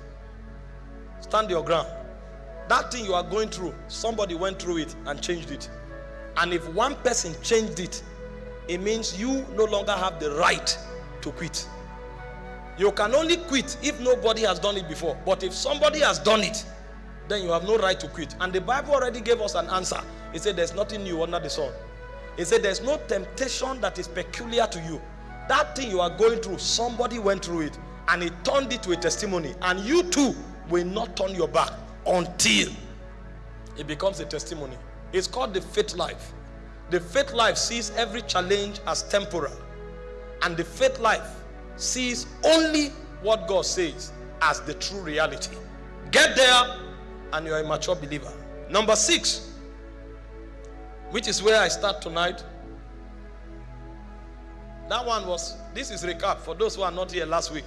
Stand your ground. That thing you are going through, somebody went through it and changed it. And if one person changed it, it means you no longer have the right to quit. You can only quit if nobody has done it before. But if somebody has done it, then you have no right to quit. And the Bible already gave us an answer. It said there's nothing new under the sun. It said there's no temptation that is peculiar to you. That thing you are going through, somebody went through it and he turned it to a testimony. And you too will not turn your back until it becomes a testimony. It's called the faith life. The faith life sees every challenge as temporal, and the faith life sees only what God says as the true reality. Get there, and you're a mature believer. Number six, which is where I start tonight. That one was, this is recap for those who are not here last week.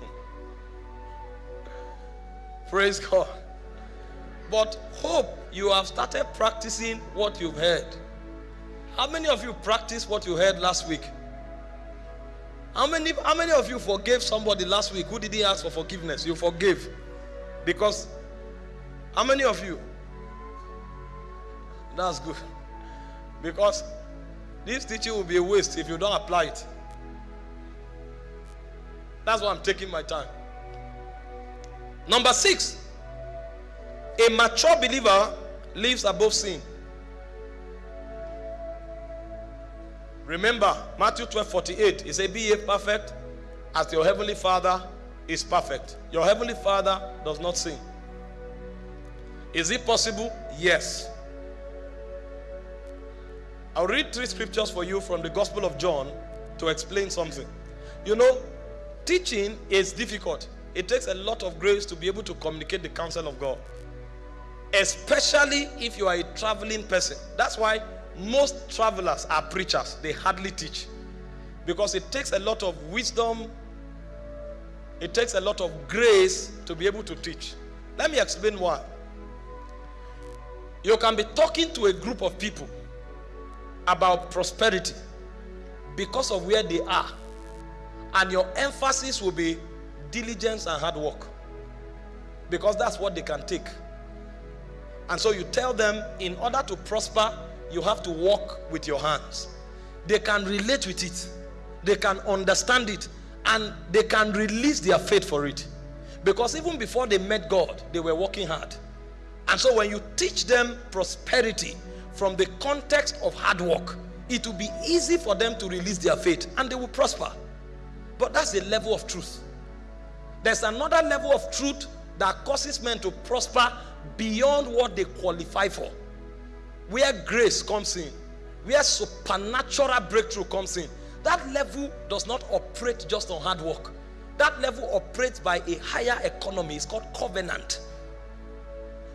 Praise God. But hope you have started practicing what you've heard. How many of you practiced what you heard last week? How many, how many of you forgave somebody last week who didn't ask for forgiveness? You forgave. Because, how many of you? That's good. Because this teaching will be a waste if you don't apply it. That's why I'm taking my time. Number six, a mature believer lives above sin. Remember, Matthew 12 48, he said, Be ye perfect as your heavenly Father is perfect. Your heavenly Father does not sin. Is it possible? Yes. I'll read three scriptures for you from the Gospel of John to explain something. You know, teaching is difficult. It takes a lot of grace to be able to communicate the counsel of God, especially if you are a traveling person. That's why most travelers are preachers, they hardly teach because it takes a lot of wisdom, it takes a lot of grace to be able to teach. Let me explain why. You can be talking to a group of people about prosperity because of where they are, and your emphasis will be diligence and hard work because that's what they can take. And so you tell them, in order to prosper, you have to work with your hands. They can relate with it, they can understand it, and they can release their faith for it. Because even before they met God, they were working hard. And so when you teach them prosperity from the context of hard work, it will be easy for them to release their faith and they will prosper. But that's the level of truth. There's another level of truth that causes men to prosper beyond what they qualify for. Where grace comes in, where supernatural breakthrough comes in. That level does not operate just on hard work. That level operates by a higher economy. It's called covenant.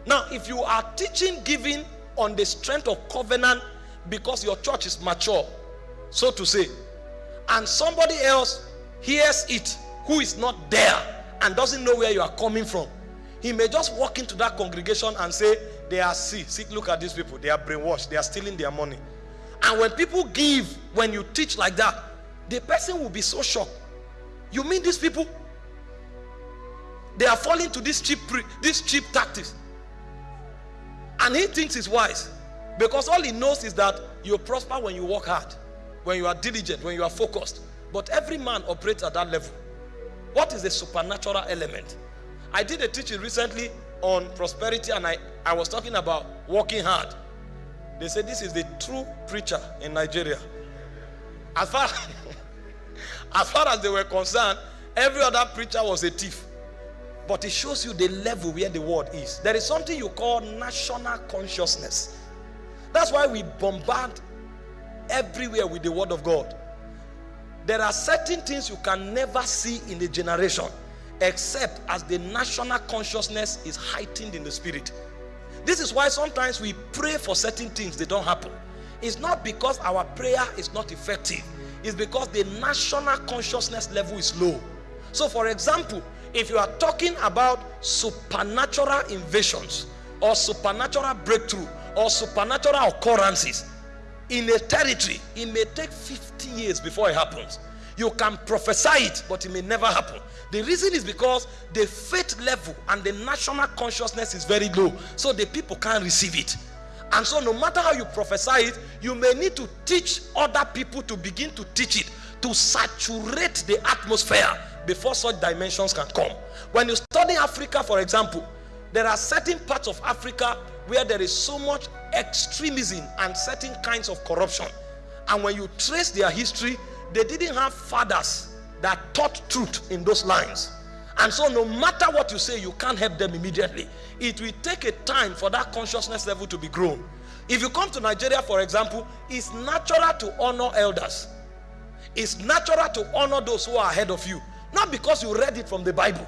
Now, if you are teaching giving on the strength of covenant because your church is mature, so to say, and somebody else hears it who is not there and doesn't know where you are coming from, he may just walk into that congregation and say, They are sick. See, look at these people. They are brainwashed. They are stealing their money. And when people give, when you teach like that, the person will be so shocked. You mean these people? They are falling to this cheap, this cheap tactics. And he thinks it's wise. Because all he knows is that you prosper when you work hard, when you are diligent, when you are focused. But every man operates at that level. What is the supernatural element? I did a teaching recently on prosperity and I, I was talking about working hard. They said this is the true preacher in Nigeria. As far, as far as they were concerned, every other preacher was a thief. But it shows you the level where the world is. There is something you call national consciousness. That's why we bombard everywhere with the word of God. There are certain things you can never see in a generation except as the national consciousness is heightened in the spirit. This is why sometimes we pray for certain things, they don't happen. It's not because our prayer is not effective, it's because the national consciousness level is low. So, for example, if you are talking about supernatural invasions or supernatural breakthrough or supernatural occurrences in a territory, it may take 50 years before it happens. You can prophesy it, but it may never happen. The reason is because the faith level and the national consciousness is very low, so the people can't receive it. And so, no matter how you prophesy it, you may need to teach other people to begin to teach it to saturate the atmosphere before such dimensions can come. When you study Africa, for example, there are certain parts of Africa where there is so much extremism and certain kinds of corruption. And when you trace their history, they didn't have fathers that taught truth in those lines. And so, no matter what you say, you can't help them immediately. It will take a time for that consciousness level to be grown. If you come to Nigeria, for example, it's natural to honor elders, it's natural to honor those who are ahead of you. Not because you read it from the Bible,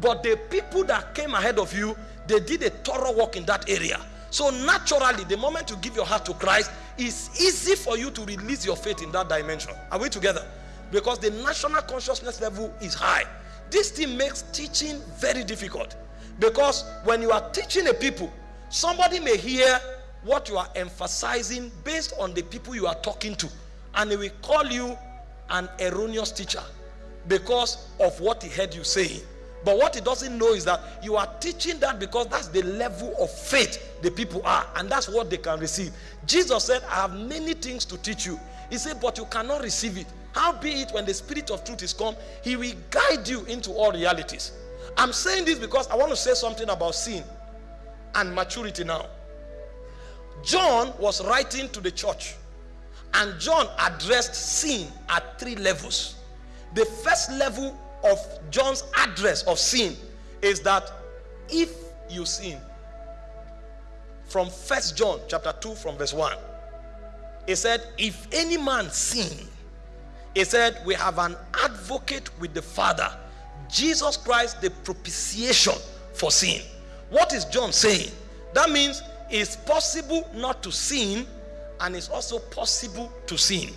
but the people that came ahead of you, they did a thorough work in that area. So, naturally, the moment you give your heart to Christ, it's easy for you to release your faith in that dimension. Are we together? Because the national consciousness level is high. This thing makes teaching very difficult. Because when you are teaching a people, somebody may hear what you are emphasizing based on the people you are talking to, and they will call you an erroneous teacher because of what he heard you saying. But what he doesn't know is that you are teaching that because that's the level of faith the people are, and that's what they can receive. Jesus said, I have many things to teach you. He said, but you cannot receive it. How be it when the spirit of truth is come, he will guide you into all realities. I'm saying this because I want to say something about sin and maturity now. John was writing to the church, and John addressed sin at three levels. The first level of John's address of sin is that if you sin, from First John chapter 2, from verse 1, he said, If any man sin, he said, We have an advocate with the Father, Jesus Christ, the propitiation for sin. What is John saying? That means it's possible not to sin, and it's also possible to sin.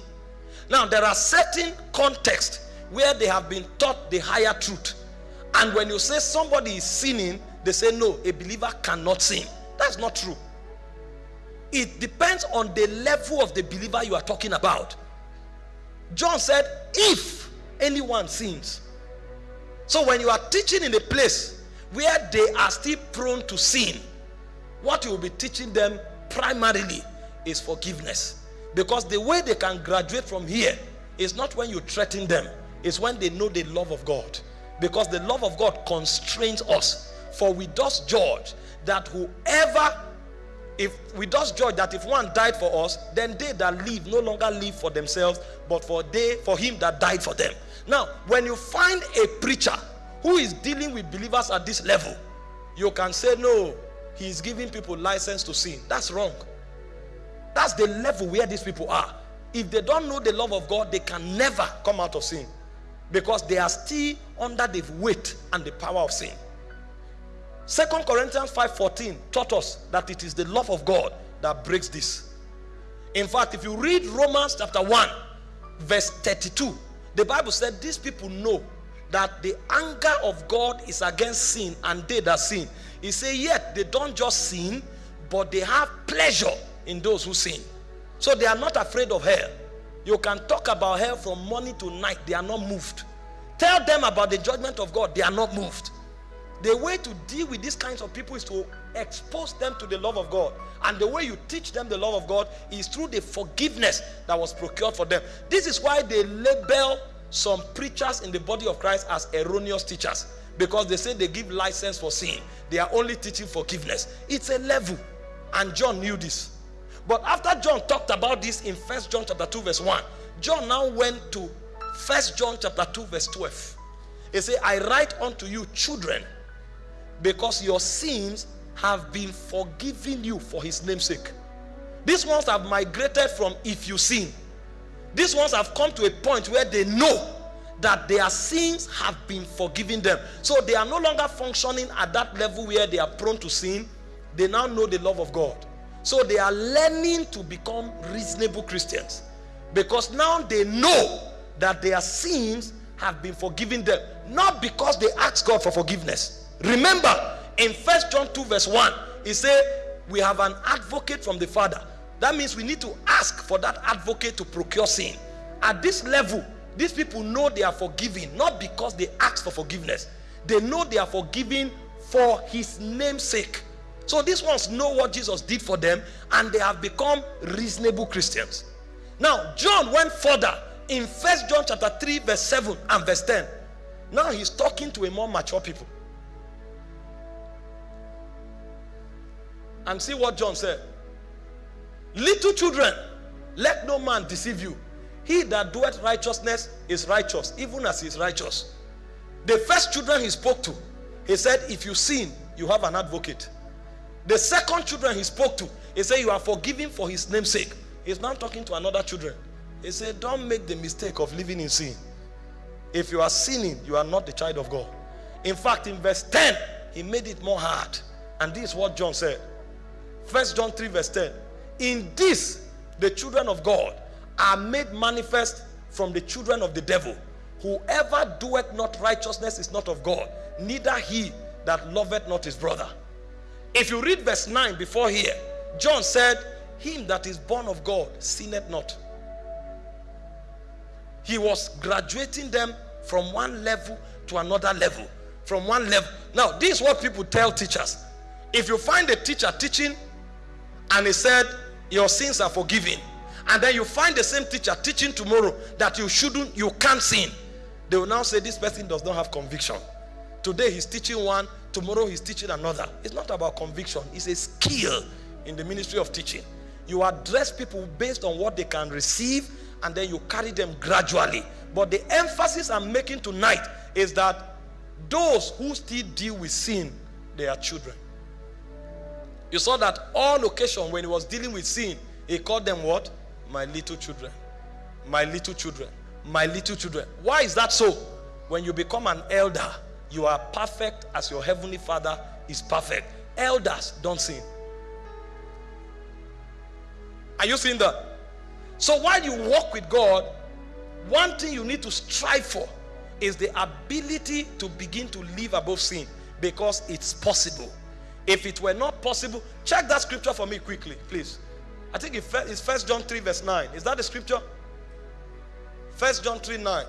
Now, there are certain contexts where they have been taught the higher truth. And when you say somebody is sinning, they say, No, a believer cannot sin. That's not true. It depends on the level of the believer you are talking about. John said, If anyone sins. So when you are teaching in a place where they are still prone to sin, what you will be teaching them primarily is forgiveness. Because the way they can graduate from here is not when you threaten them, it's when they know the love of God. Because the love of God constrains us. For we does judge that whoever if we just judge that if one died for us then they that live no longer live for themselves but for they for him that died for them. Now when you find a preacher who is dealing with believers at this level you can say no he is giving people license to sin. That's wrong. That's the level where these people are. If they don't know the love of god they can never come out of sin because they are still under the weight and the power of sin Second Corinthians 5:14 taught us that it is the love of God that breaks this. In fact, if you read Romans chapter 1, verse 32, the Bible said these people know that the anger of God is against sin and they that sin. He said, yet they don't just sin, but they have pleasure in those who sin. So they are not afraid of hell. You can talk about hell from morning to night, they are not moved. Tell them about the judgment of God, they are not moved. The way to deal with these kinds of people is to expose them to the love of God. And the way you teach them the love of God is through the forgiveness that was procured for them. This is why they label some preachers in the body of Christ as erroneous teachers because they say they give license for sin. They are only teaching forgiveness. It's a level. And John knew this. But after John talked about this in First John chapter 2 verse 1, John now went to First John chapter 2 verse 12. He said, I write unto you children because your sins have been forgiven you for his name's sake. These ones have migrated from if you sin. These ones have come to a point where they know that their sins have been forgiven them. So they are no longer functioning at that level where they are prone to sin. They now know the love of God. So they are learning to become reasonable Christians because now they know that their sins have been forgiven them, not because they ask God for forgiveness Remember, in First John 2, verse 1, he said, We have an advocate from the Father. That means we need to ask for that advocate to procure sin. At this level, These people know they are forgiven, not because they ask for forgiveness. They know they are forgiven for his name's sake. So these ones know what Jesus did for them and they have become reasonable Christians. Now, John went further in First John chapter 3 verse 7 and verse 10. Now he's talking to a more mature people. And see what John said. Little children, let no man deceive you. He that doeth righteousness is righteous, even as he is righteous. The first children he spoke to, he said, If you sin, you have an advocate. The second children he spoke to, he said, You are forgiven for his name's sake. He's now talking to another children. He said, Don't make the mistake of living in sin. If you are sinning, you are not the child of God. In fact, in verse 10, he made it more hard. And this is what John said. First John 3, verse 10. In this, the children of God are made manifest from the children of the devil. Whoever doeth not righteousness is not of God, neither he that loveth not his brother. If you read verse 9 before here, John said, Him that is born of God sinneth not. He was graduating them from one level to another level. From one level. Now, this is what people tell teachers. If you find a teacher teaching and he said, Your sins are forgiven, and then you find the same teacher teaching tomorrow that you shouldn't, you can't sin, they will now say, This person does not have conviction. Today he's teaching one, tomorrow he's teaching another. It's not about conviction, it's a skill in the ministry of teaching. You address people based on what they can receive and then you carry them gradually. But the emphasis I'm making tonight is that those who still deal with sin, they are children. You saw that all occasion when he was dealing with sin, he called them what? My little children. My little children. My little children. Why is that so? When you become an elder, you are perfect as your heavenly father is perfect. Elders don't sin. Are you seeing that? So while you walk with God, one thing you need to strive for is the ability to begin to live above sin because it's possible. If it were not possible, check that scripture for me quickly, please. I think it's First John 3, verse 9. Is that the scripture? First John 3, 9.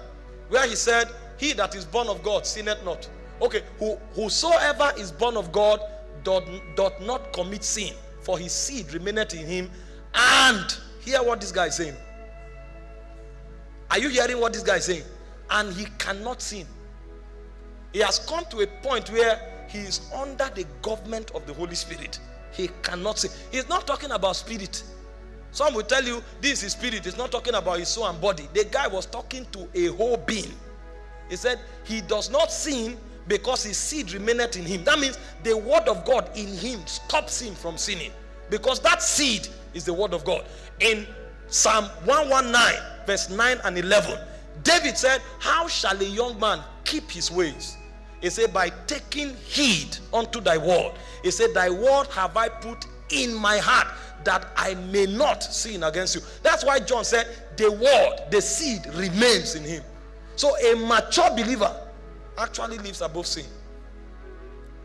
Where he said, He that is born of God sinneth not. Okay, Who, whosoever is born of God doth, doth not commit sin, for his seed remaineth in him, and hear what this guy is saying. Are you hearing what this guy is saying? And he cannot sin. He has come to a point where he is under the government of the Holy Spirit. He cannot sin. He's not talking about spirit. Some will tell you this is spirit. He's not talking about his soul and body. The guy was talking to a whole being. He said he does not sin because his seed remaineth in him. That means the word of God in him stops him from sinning. Because that seed is the word of God. In Psalm 119, verse 9 and 11, David said, How shall a young man keep his ways? He said, By taking heed unto thy word. He said, Thy word have I put in my heart that I may not sin against you. That's why John said, The word, the seed remains in him. So a mature believer actually lives above sin.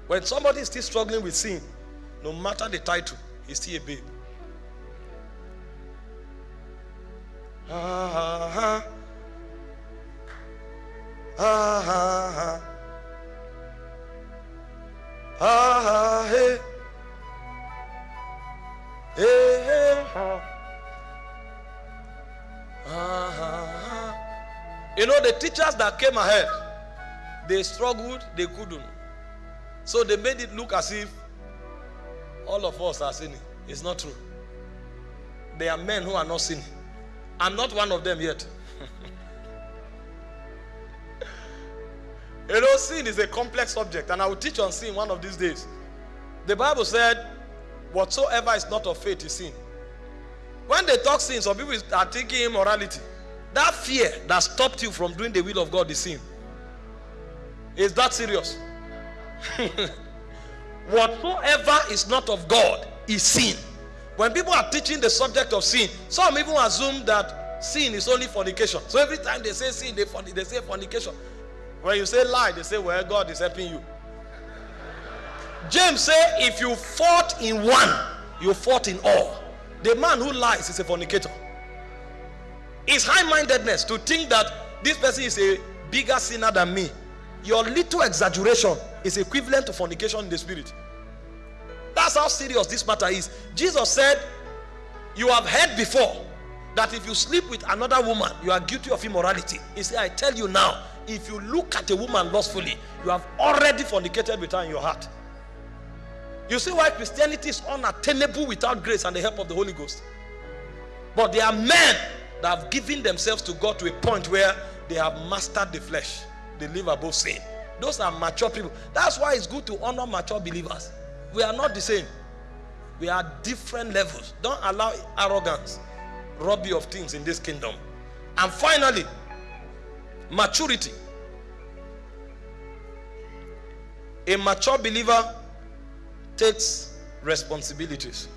When somebody is still struggling with sin, no matter the title, he's still a babe. Hey, hey, You know the teachers that came ahead, they struggled, they couldn't. So they made it look as if all of us are sinning. It's not true. There are men who are not sinning. I'm not one of them yet. you know, sin is a complex subject, and I will teach on sin one of these days. The Bible said, Whatsoever is not of faith is sin. When they talk sin, some people are thinking immorality. That fear that stopped you from doing the will of God is sin. Is that serious? Whatsoever is not of God is sin. When people are teaching the subject of sin, some even assume that sin is only fornication. So every time they say sin, they, they say fornication. When you say lie, they say, well, God is helping you. James say, if you fought in one, you fought in all. The man who lies is a fornicator. It's high-mindedness to think that this person is a bigger sinner than me. Your little exaggeration is equivalent to fornication in the spirit. That's how serious this matter is. Jesus said, You have heard before that if you sleep with another woman, you are guilty of immorality. He said, I tell you now, if you look at a woman lustfully, you have already fornicated with her in your heart. You see why Christianity is unattainable without grace and the help of the Holy Ghost. But there are men that have given themselves to God to a point where they have mastered the flesh. They live above sin. Those are mature people. That's why it's good to honor mature believers. We are not the same. We are different levels. Don't allow arrogance rob you of things in this kingdom. And finally, maturity. A mature believer takes responsibilities.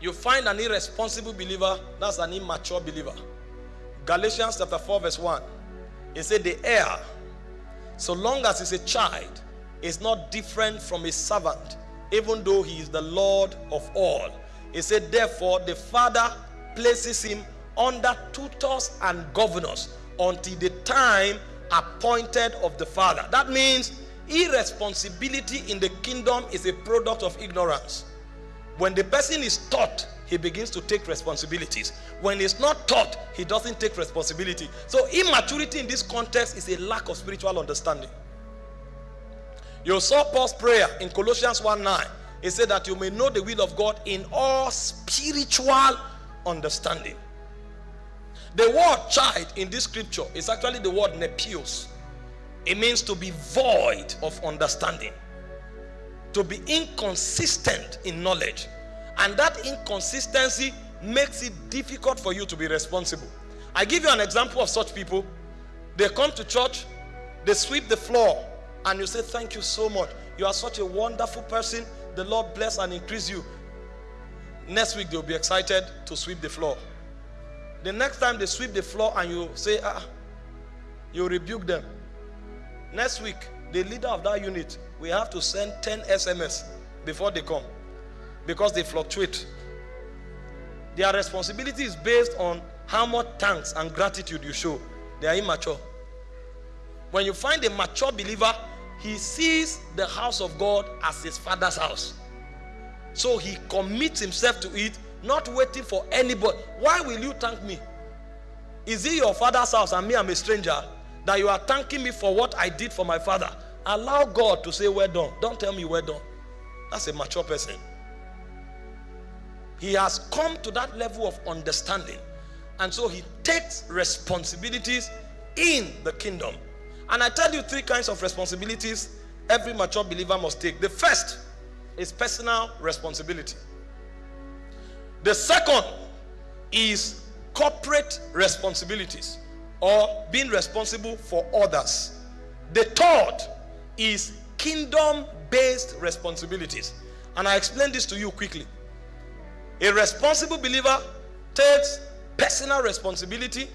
You find an irresponsible believer, that's an immature believer. Galatians chapter 4, verse 1. It said, The heir, so long as he's a child, is not different from a servant, even though he is the Lord of all. He said, Therefore, the father places him under tutors and governors until the time appointed of the father. That means irresponsibility in the kingdom is a product of ignorance. When the person is taught, he begins to take responsibilities. When he's not taught, he doesn't take responsibility. So immaturity in this context is a lack of spiritual understanding. You saw Paul's prayer in Colossians 1 9. He said that you may know the will of God in all spiritual understanding. The word child in this scripture is actually the word nepios. It means to be void of understanding to be inconsistent in knowledge. And that inconsistency makes it difficult for you to be responsible. I give you an example of such people. They come to church, they sweep the floor, and you say, Thank you so much. You are such a wonderful person. The Lord bless and increase you. Next week, they'll be excited to sweep the floor. The next time they sweep the floor and you say, Ah, you rebuke them. Next week, the leader of that unit we have to send 10 SMS before they come because they fluctuate. Their responsibility is based on how much thanks and gratitude you show. They are immature. When you find a mature believer, he sees the house of God as his father's house. So he commits himself to it, not waiting for anybody. Why will you thank me? Is it your father's house and me, I'm a stranger? That you are thanking me for what I did for my father? Allow God to say, Well done. Don't tell me, Well done. That's a mature person. He has come to that level of understanding. And so he takes responsibilities in the kingdom. And I tell you three kinds of responsibilities every mature believer must take. The first is personal responsibility, the second is corporate responsibilities or being responsible for others. The third is kingdom based responsibilities. And I explain this to you quickly. A responsible believer takes personal responsibility,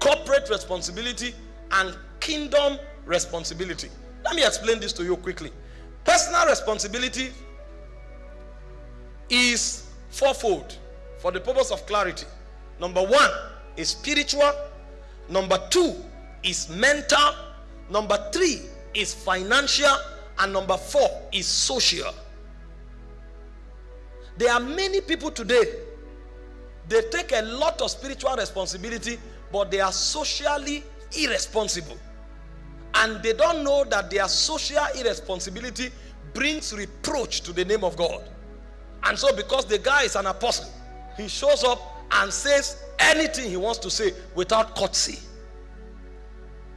corporate responsibility, and kingdom responsibility. Let me explain this to you quickly. Personal responsibility is fourfold for the purpose of clarity. Number one is spiritual, number two is mental, number three is financial, and number four is social. There are many people today, they take a lot of spiritual responsibility, but they are socially irresponsible. And they don't know that their social irresponsibility brings reproach to the name of God. And so, because the guy is an apostle, he shows up and says anything he wants to say without courtesy.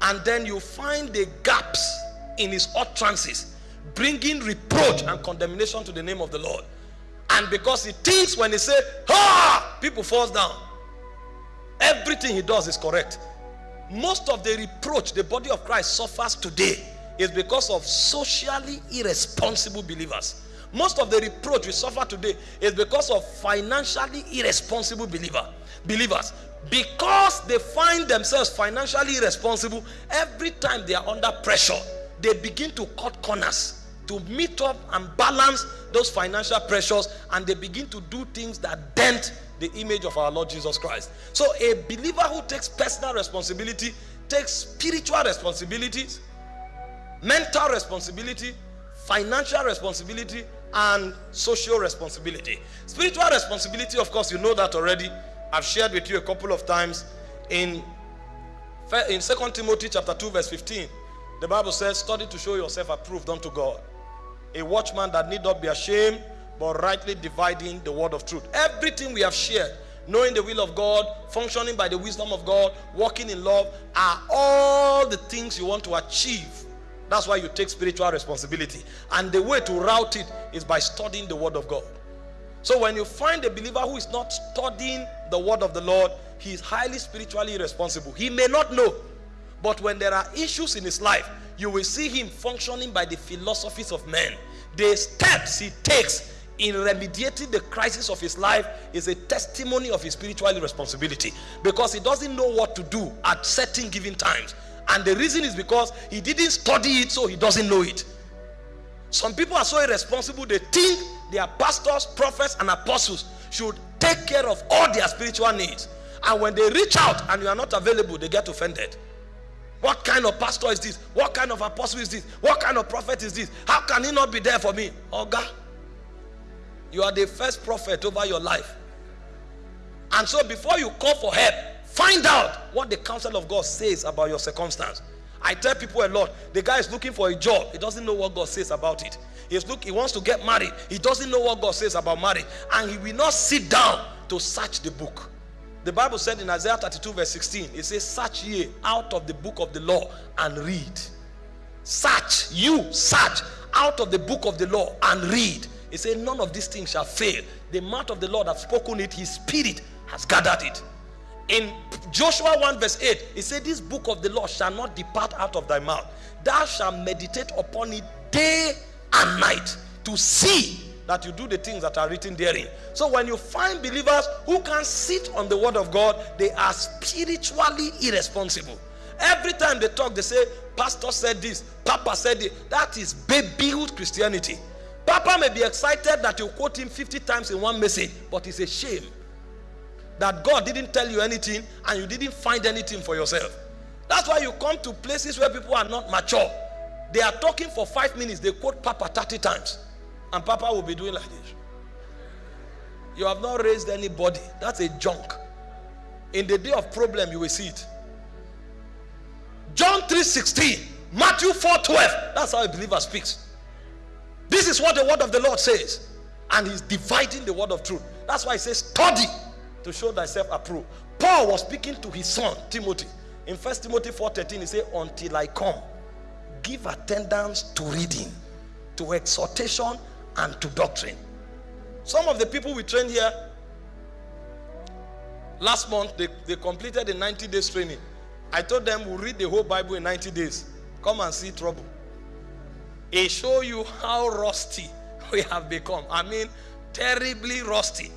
And then you find the gaps in his utterances, bringing reproach and condemnation to the name of the Lord. And because he thinks when he say, "Ha!" people falls down. Everything he does is correct. Most of the reproach the body of Christ suffers today is because of socially irresponsible believers. Most of the reproach we suffer today is because of financially irresponsible believer, believers. Because they find themselves financially irresponsible, every time they are under pressure, they begin to cut corners to meet up and balance those financial pressures and they begin to do things that dent the image of our Lord Jesus Christ. So a believer who takes personal responsibility takes spiritual responsibilities, mental responsibility, financial responsibility, and social responsibility. Spiritual responsibility, of course, you know that already. I've shared with you a couple of times in in 2 Timothy chapter 2 verse 15. The Bible says, "Study to show yourself approved unto God, a watchman that need not be ashamed, but rightly dividing the word of truth." Everything we have shared, knowing the will of God, functioning by the wisdom of God, walking in love, are all the things you want to achieve that's why you take spiritual responsibility. And the way to route it is by studying the word of God. So when you find a believer who is not studying the word of the Lord, he is highly spiritually responsible. He may not know, but when there are issues in his life, you will see him functioning by the philosophies of men. The steps he takes in remediating the crisis of his life is a testimony of his spiritual responsibility because he doesn't know what to do at certain given times and the reason is because he didn't study it, so he doesn't know it. Some people are so irresponsible, they think their pastors, prophets, and apostles should take care of all their spiritual needs. And when they reach out and you are not available, they get offended. What kind of pastor is this? What kind of apostle is this? What kind of prophet is this? How can he not be there for me? God, you are the first prophet over your life. And so before you call for help, Find out what the counsel of God says about your circumstance. I tell people a lot. The guy is looking for a job. He doesn't know what God says about it. He's look, he wants to get married. He doesn't know what God says about marriage. And he will not sit down to search the book. The Bible said in Isaiah 32 verse 16, it says, search ye out of the book of the law and read. Search, you search out of the book of the law and read. He said, none of these things shall fail. The mouth of the Lord has spoken it. His spirit has gathered it in Joshua 1 verse 8, he said, This book of the law shall not depart out of thy mouth. Thou shalt meditate upon it day and night to see that you do the things that are written therein. So when you find believers who can sit on the word of God, they are spiritually irresponsible. Every time they talk, they say, Pastor said this, Papa said. That is babyhood Christianity. Papa may be excited that you quote him 50 times in one message, but it's a shame that God didn't tell you anything and you didn't find anything for yourself. That's why you come to places where people are not mature. They are talking for five minutes, they quote Papa 30 times, and Papa will be doing like this. You have not raised anybody. That's a junk. In the day of problem, you will see it. John 3:16, Matthew 4:12. That's how a believer speaks. This is what the word of the Lord says. And he's dividing the word of truth. That's why he says, study to show thyself approved. Paul was speaking to his son Timothy. In First Timothy 4:13, he said, Until I come, give attendance to reading, to exhortation, and to doctrine. Some of the people we trained here last month, they, they completed a 90 days training. I told them we'll read the whole Bible in 90 days. Come and see trouble. It show you how rusty we have become. I mean, terribly rusty.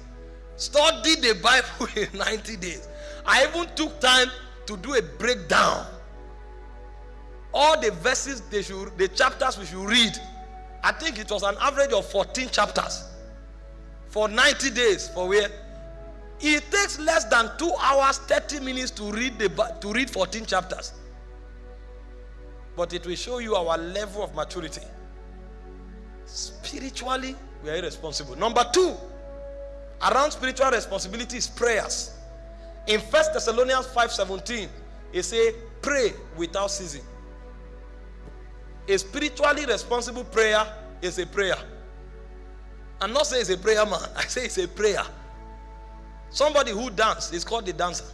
Study the Bible in 90 days. I even took time to do a breakdown. All the verses they should, the chapters we should read. I think it was an average of 14 chapters for 90 days. For where it takes less than two hours, 30 minutes to read the to read 14 chapters. But it will show you our level of maturity. Spiritually, we are irresponsible. Number two, around spiritual responsibility is prayers. In First Thessalonians 5:17, it says, pray without ceasing. A spiritually responsible prayer is a prayer. I'm not saying it's a prayer man, I say it's a prayer. Somebody who dances is called a dancer.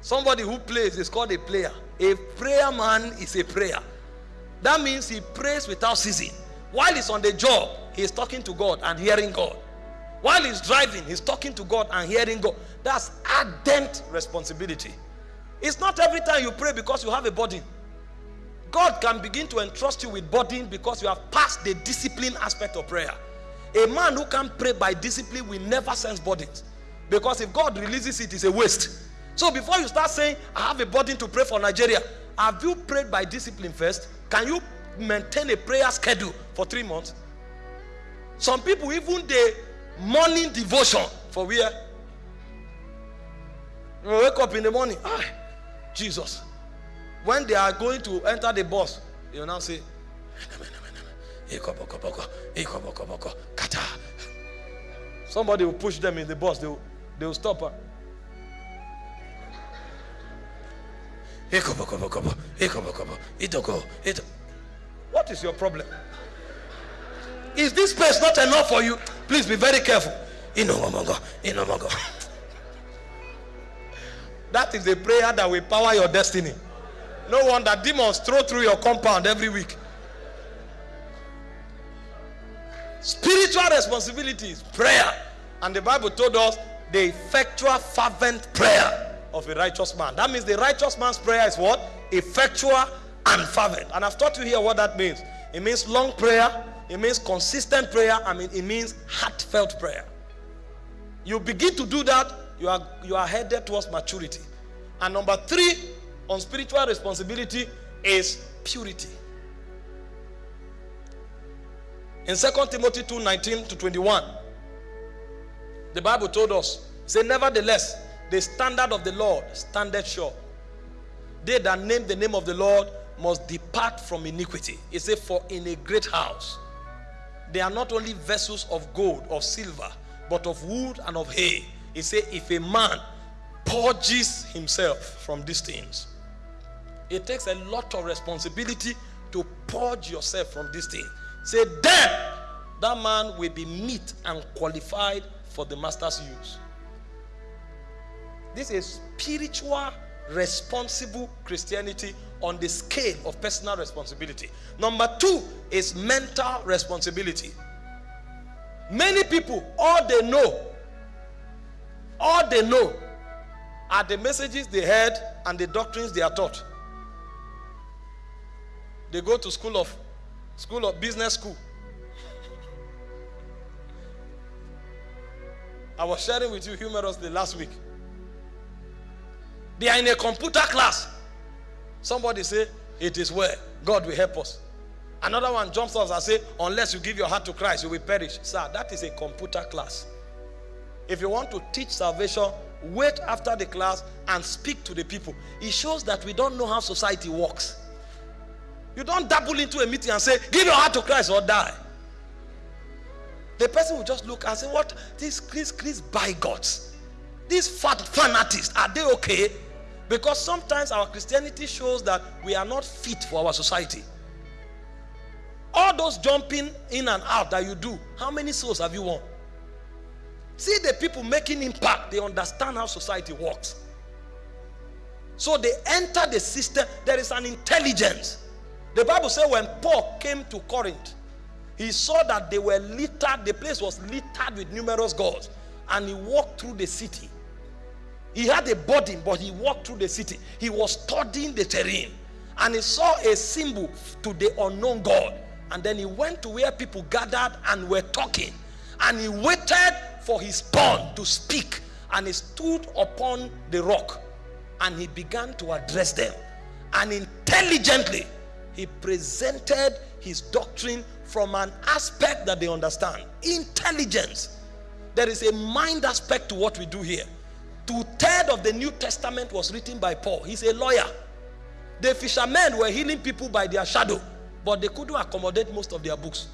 Somebody who plays is called a player. A prayer man is a prayer. That means he prays without ceasing. While he's on the job, he's talking to God and hearing God. While he's driving, he's talking to God and hearing God. That's ardent responsibility. It's not every time you pray because you have a burden. God can begin to entrust you with burden because you have passed the discipline aspect of prayer. A man who can't pray by discipline will never sense burdens. Because if God releases it, it's a waste. So before you start saying, I have a burden to pray for Nigeria, have you prayed by discipline first? Can you maintain a prayer schedule for three months. Some people even the morning devotion for where wake up in the morning. Ah, Jesus. When they are going to enter the bus, you now say. Somebody will push them in the bus, they will, they will stop. What is your problem? Is this space not enough for you? Please be very careful. That is a prayer that will power your destiny. No wonder demons throw through your compound every week. Spiritual responsibilities, prayer. And the Bible told us the effectual, fervent prayer of a righteous man. That means the righteous man's prayer is what? Effectual and fervent. And I've taught you here what that means. It means long prayer, it means consistent prayer, I mean, it means heartfelt prayer. You begin to do that, you are, you are headed towards maturity. And number three on spiritual responsibility is purity. In 2 Timothy 2 19 to 21, the Bible told us, say, nevertheless, the standard of the Lord standeth sure. They that name the name of the Lord must depart from iniquity. It says, For in a great house they are not only vessels of gold or silver, but of wood and of hay. It says, If a man purges himself from these things, it takes a lot of responsibility to purge yourself from these things. Say, then that man will be meet and qualified for the master's use. This is spiritual, responsible Christianity on the scale of personal responsibility. Number two is mental responsibility. Many people, all they know, all they know are the messages they heard and the doctrines they are taught. They go to school of school of business school. I was sharing with you humorously last week. They are in a computer class. Somebody say, It is well. God will help us. Another one jumps off and say, Unless you give your heart to Christ, you will perish. Sir, that is a computer class. If you want to teach salvation, wait after the class and speak to the people. It shows that we don't know how society works. You don't dabble into a meeting and say, Give your heart to Christ or die. The person will just look and say, What? These, these, these bigots, these fat fanatics, are they okay? Because sometimes our Christianity shows that we are not fit for our society. All those jumping in and out that you do, how many souls have you won? See the people making impact, they understand how society works. So they enter the system, there is an intelligence. The Bible says when Paul came to Corinth, he saw that they were littered, the place was littered with numerous gods, and he walked through the city. He had a burden, but he walked through the city. He was studying the terrain, and he saw a symbol to the unknown God. And then he went to where people gathered and were talking, and he waited for his turn to speak, and he stood upon the rock, and he began to address them, and intelligently he presented his doctrine from an aspect that they understand. Intelligence. There is a mind aspect to what we do here. Two-thirds of the new testament was written by paul. He's a lawyer. The fishermen were healing people by their shadow but they couldn't accommodate most of their books.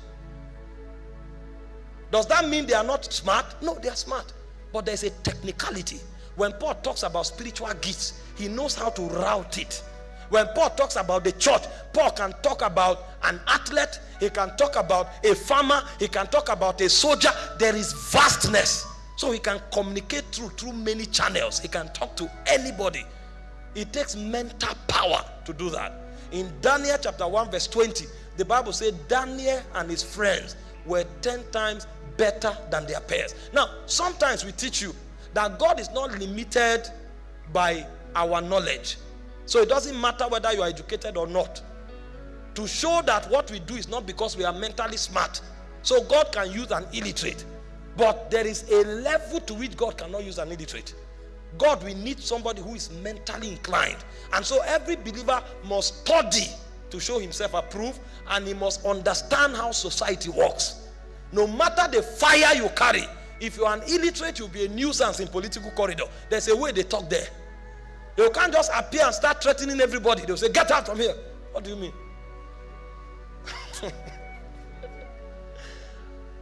Does that mean they are not smart? No they are smart. But there's a technicality. When paul talks about spiritual gifts he knows how to route it when Paul talks about the church, Paul can talk about an athlete, he can talk about a farmer, he can talk about a soldier. There is vastness. So he can communicate through through many channels. He can talk to anybody. It takes mental power to do that. In Daniel chapter 1 verse 20, the Bible said Daniel and his friends were 10 times better than their peers. Now, sometimes we teach you that God is not limited by our knowledge. So it doesn't matter whether you are educated or not. To show that what we do is not because we are mentally smart. So God can use an illiterate. But there is a level to which God cannot use an illiterate. God will need somebody who is mentally inclined. And so every believer must study to show himself approved and he must understand how society works. No matter the fire you carry, if you are an illiterate, you'll be a nuisance in political corridor. There's a way they talk there. You can't just appear and start threatening everybody. They'll say, Get out from here. What do you mean?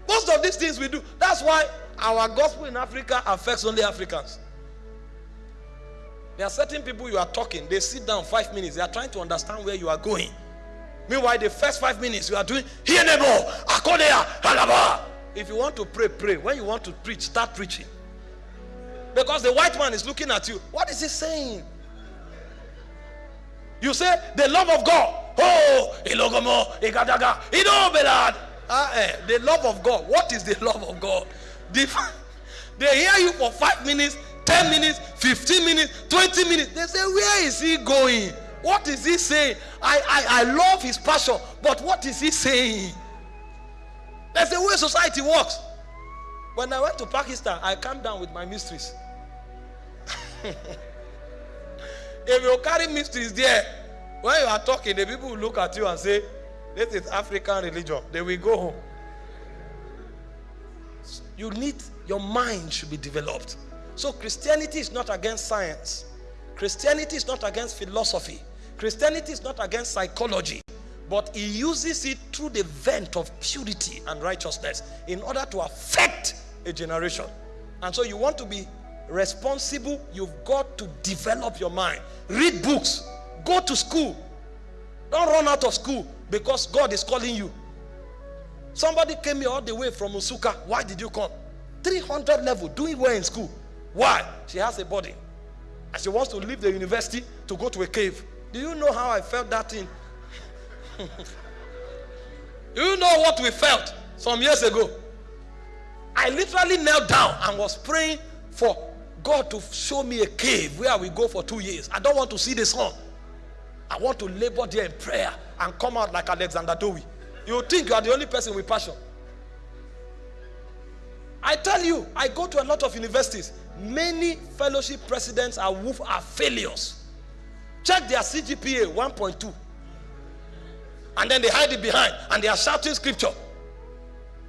Most of these things we do. That's why our gospel in Africa affects only Africans. There are certain people you are talking, they sit down five minutes, they are trying to understand where you are going. Meanwhile, the first five minutes you are doing, here halaba. If you want to pray, pray. When you want to preach, start preaching. Because the white man is looking at you. What is he saying? You say, the love of God. Oh, ilogomo, igadaga, ido belad. Ah, eh, the love of God. What is the love of God? The, they hear you for five minutes, 10 minutes, 15 minutes, 20 minutes. They say, Where is he going? What is he saying? I, I, I love his passion, but what is he saying? That's the way society works. When I went to Pakistan, I calmed down with my mysteries. if you carry mysteries there, when you are talking, the people will look at you and say, This is African religion. They will go home. You need, your mind should be developed. So Christianity is not against science. Christianity is not against philosophy. Christianity is not against psychology. But he uses it through the vent of purity and righteousness in order to affect a generation. And so you want to be responsible, you've got to develop your mind. Read books. Go to school. Don't run out of school because God is calling you. Somebody came here all the way from Nsukka. Why did you come? 300 level, doing well in school. Why? She has a body. And she wants to leave the university to go to a cave. Do you know how I felt that thing? You know what we felt some years ago? I literally knelt down and was praying for God to show me a cave where we go for two years. I don't want to see the sun. I want to labor there in prayer and come out like Alexander Dowie. You think you are the only person with passion. I tell you, I go to a lot of universities. Many fellowship presidents are, are failures. Check their CGPA 1.2. And then they hide it behind and they are shouting scripture.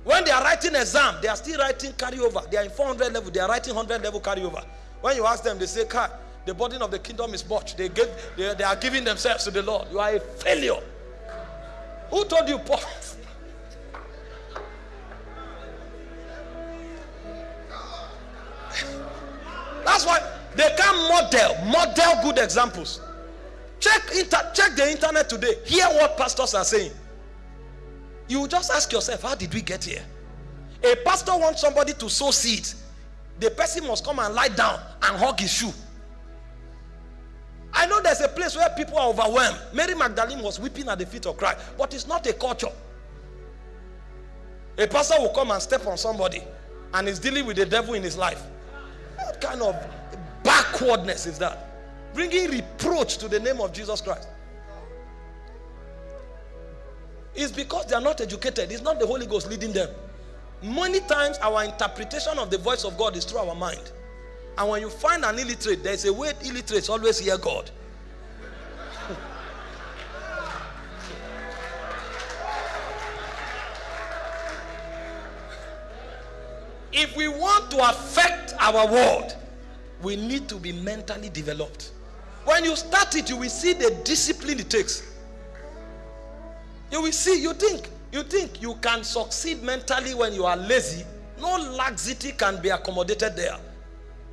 When they are writing exam, they are still writing carryover. They are in 400 level, they are writing 100 level carryover. When you ask them, they say, Kai, the burden of the kingdom is much. They, they, they are giving themselves to the Lord. You are a failure. Who told you, Paul? That's why they can model, model good examples. Check, inter, check the internet today. Hear what pastors are saying. You just ask yourself, how did we get here? A pastor wants somebody to sow seeds. The person must come and lie down and hug his shoe. I know there's a place where people are overwhelmed. Mary Magdalene was weeping at the feet of Christ, but it's not a culture. A pastor will come and step on somebody and is dealing with the devil in his life. What kind of backwardness is that? Bringing reproach to the name of Jesus Christ. It's because they are not educated. It's not the Holy Ghost leading them. Many times our interpretation of the voice of God is through our mind. And when you find an illiterate, there's a way illiterates always hear God. if we want to affect our world, we need to be mentally developed. When you start it, you will see the discipline it takes. You will see, you think, you think you can succeed mentally when you are lazy. No laxity can be accommodated there.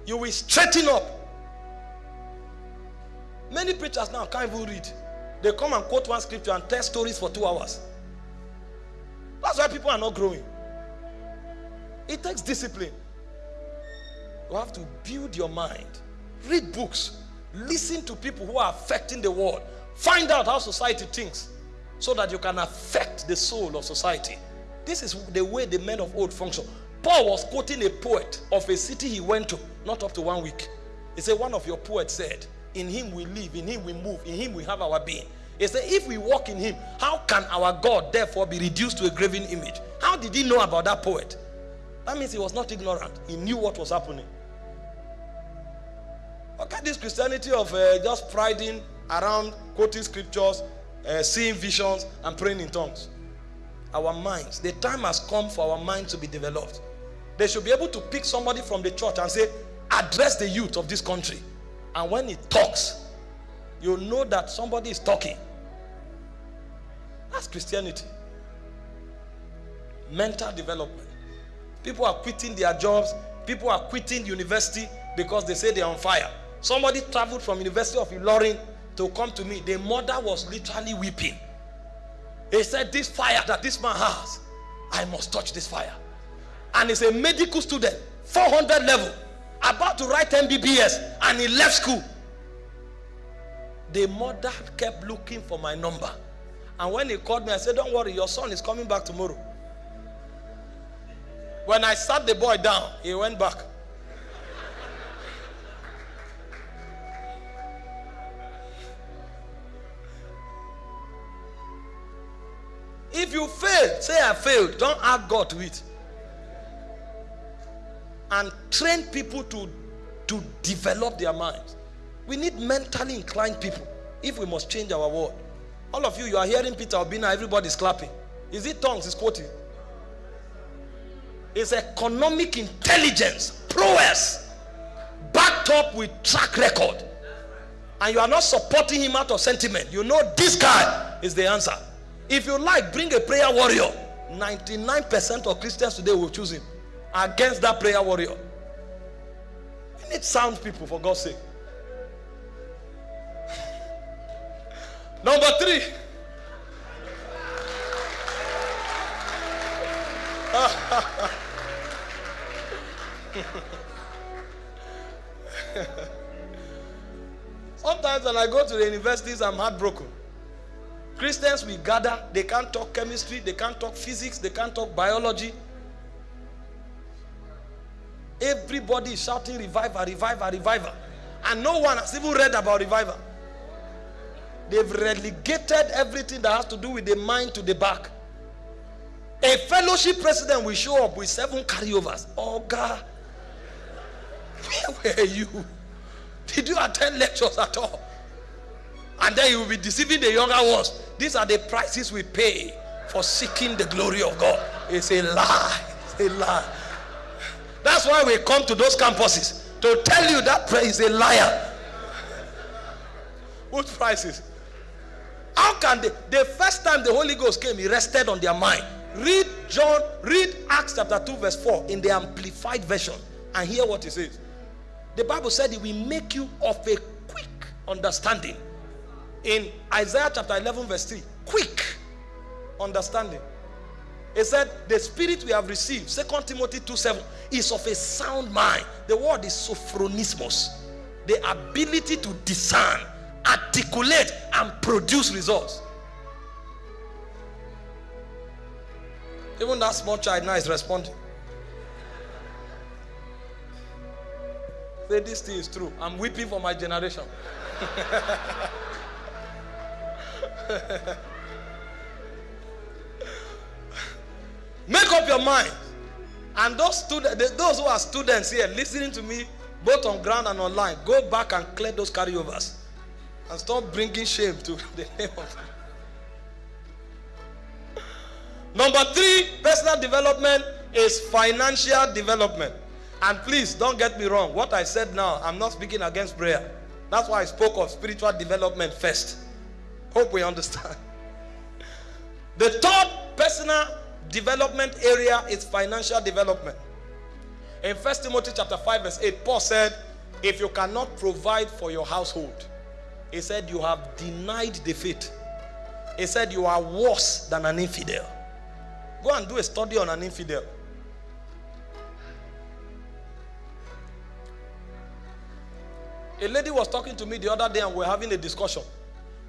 You will straighten up. Many preachers now can't even read. They come and quote one scripture and tell stories for two hours. That's why people are not growing. It takes discipline. You have to build your mind, read books, listen to people who are affecting the world, find out how society thinks so that you can affect the soul of society. This is the way the men of old function. Paul was quoting a poet of a city he went to, not up to one week. He said, One of your poets said, In him we live, in him we move, in him we have our being. He said, If we walk in him, how can our God therefore be reduced to a graven image? How did he know about that poet? That means he was not ignorant, he knew what was happening. Look at this Christianity of uh, just priding around quoting scriptures uh, seeing visions and praying in tongues. Our minds. The time has come for our minds to be developed. They should be able to pick somebody from the church and say, address the youth of this country. And when he talks, you know that somebody is talking. That's Christianity. Mental development. People are quitting their jobs. People are quitting university because they say they're on fire. Somebody traveled from University of Ilorin to come to me. The mother was literally weeping. He said, This fire that this man has, I must touch this fire. And he's a medical student, 400 level, about to write MBBS, and he left school. The mother kept looking for my number. And when he called me, I said, Don't worry, your son is coming back tomorrow. When I sat the boy down, he went back. If you fail, say I failed. Don't add God to it. And train people to, to develop their minds. We need mentally inclined people if we must change our world. All of you, you are hearing Peter Obina, everybody's clapping. Is it tongues? Is quoting? It's economic intelligence, prowess, backed up with track record. And you are not supporting him out of sentiment. You know this guy is the answer. If you like, bring a prayer warrior. 99% of Christians today will choose him against that prayer warrior. We need sound people, for God's sake. Number three. Sometimes when I go to the universities, I'm heartbroken. Christians we gather, they can't talk chemistry, they can't talk physics, they can't talk biology. Everybody is shouting revival, revival, revival. And no one has even read about revival. They've relegated everything that has to do with the mind to the back. A fellowship president will show up with seven carryovers. Oh God, where were you? Did you attend lectures at all? And then you will be deceiving the younger ones. These are the prices we pay for seeking the glory of God. It's a lie. It's a lie. That's why we come to those campuses to tell you that prayer is a liar. What prices? How can they? The first time the Holy Ghost came, he rested on their mind. Read John, read Acts chapter 2, verse 4 in the amplified version and hear what he says. The Bible said it will make you of a quick understanding. In Isaiah chapter 11, verse 3, quick understanding. He said, The spirit we have received, Second Timothy 2 7, is of a sound mind. The word is sophronismos, the ability to discern, articulate, and produce results. Even that small child now is responding. Say, this thing is true. I'm weeping for my generation. Make up your mind. And those students, those who are students here listening to me, both on ground and online, go back and clear those carryovers and stop bringing shame to the name of. Number three, personal development is financial development. And please don't get me wrong. What I said now, I'm not speaking against prayer. That's why I spoke of spiritual development first. Hope we understand. The third personal development area is financial development. In First Timothy chapter 5, verse 8, Paul said, If you cannot provide for your household, he said, You have denied the faith. He said, You are worse than an infidel. Go and do a study on an infidel. A lady was talking to me the other day and we are having a discussion.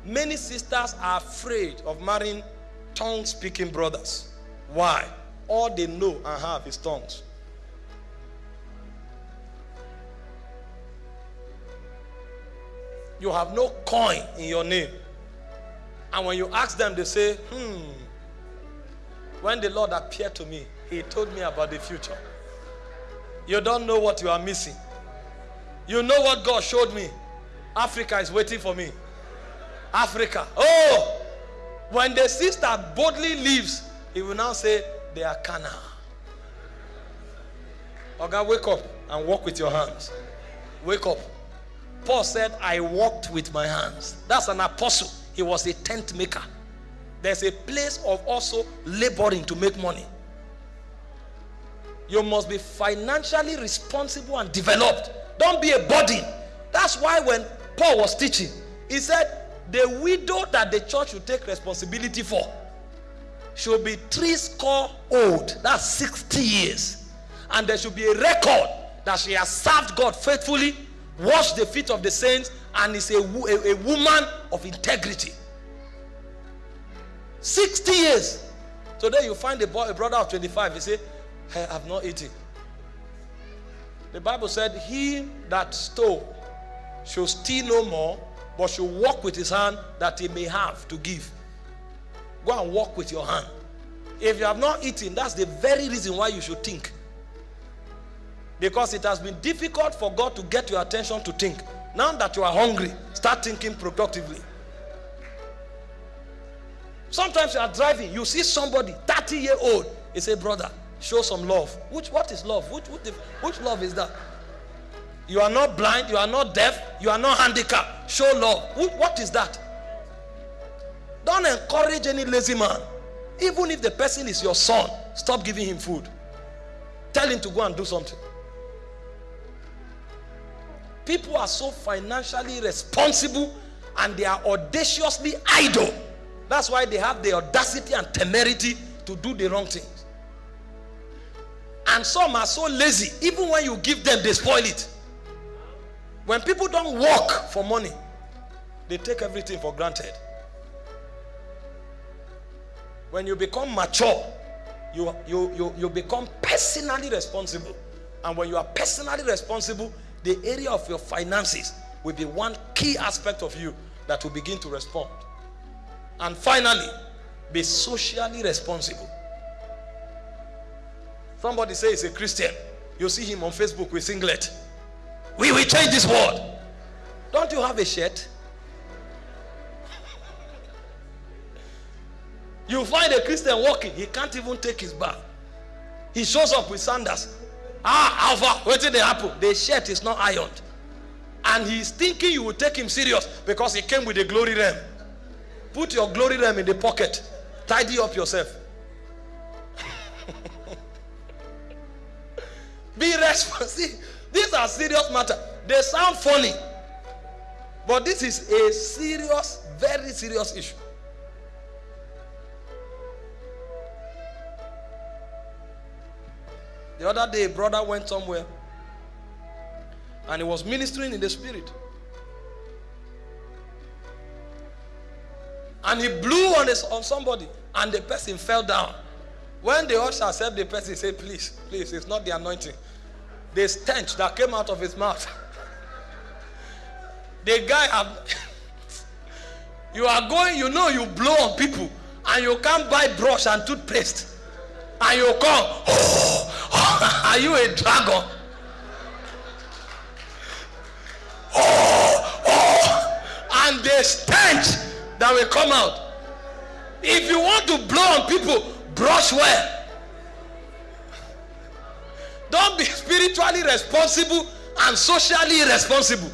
Many sisters are afraid of marrying tongue speaking brothers. Why? All they know and have is tongues. You have no coin in your name. And when you ask them, they say, hmm, when the Lord appeared to me, he told me about the future. You don't know what you are missing. You know what God showed me? Africa is waiting for me. Africa. Oh, When the sister boldly leaves, he will now say, They are carnal. Okay, wake up and walk with your hands. Wake up. Paul said, I walked with my hands. That's an apostle. He was a tent maker. There's a place of also laboring to make money. You must be financially responsible and developed. Don't be a burden. That's why when Paul was teaching, he said, The widow that the church should take responsibility for should be three score old. That's 60 years. And there should be a record that she has served God faithfully, washed the feet of the saints, and is a, a, a woman of integrity. 60 years. Today you find a, boy, a brother of 25, he say, I have not eaten. The Bible said, He that stole should steal no more, but should walk with his hand that he may have to give. Go and walk with your hand. If you have not eaten, that's the very reason why you should think. Because it has been difficult for God to get your attention to think. Now that you are hungry, start thinking productively. Sometimes you are driving, you see somebody 30 year old, you say, brother, show some love. Which what is love? Which, which, which love is that? You are not blind, you are not deaf, you are not handicapped. Show love. What is that? Don't encourage any lazy man. Even if the person is your son, stop giving him food. Tell him to go and do something. People are so financially responsible and they are audaciously idle. That's why they have the audacity and temerity to do the wrong things. And some are so lazy, even when you give them, they spoil it. When people don't work for money, they take everything for granted. When you become mature, you, you, you, you become personally responsible. And when you are personally responsible, the area of your finances will be one key aspect of you that will begin to respond. And finally, be socially responsible. Somebody say he's a Christian. You see him on Facebook with singlet. We will change this world. Don't you have a shirt? You find a Christian walking, he can't even take his bath. He shows up with sandals. Ah, Alpha, did they happen? The shirt is not ironed. And he's thinking you will take him serious because he came with a glory ram. Put your glory ram in the pocket. Tidy up yourself. Be responsible. These are serious matter. They sound funny. But this is a serious, very serious issue. The other day, a brother went somewhere and he was ministering in the spirit. And he blew on, his, on somebody and the person fell down. When the usher said the person, said, Please, please, it's not the anointing. The stench that came out of his mouth. the guy have you are going, you know, you blow on people and you can't buy brush and toothpaste. And you come, oh, are you a dragon? Oh, oh, and the stench that will come out. If you want to blow on people, brush well. Don't be spiritually responsible and socially irresponsible.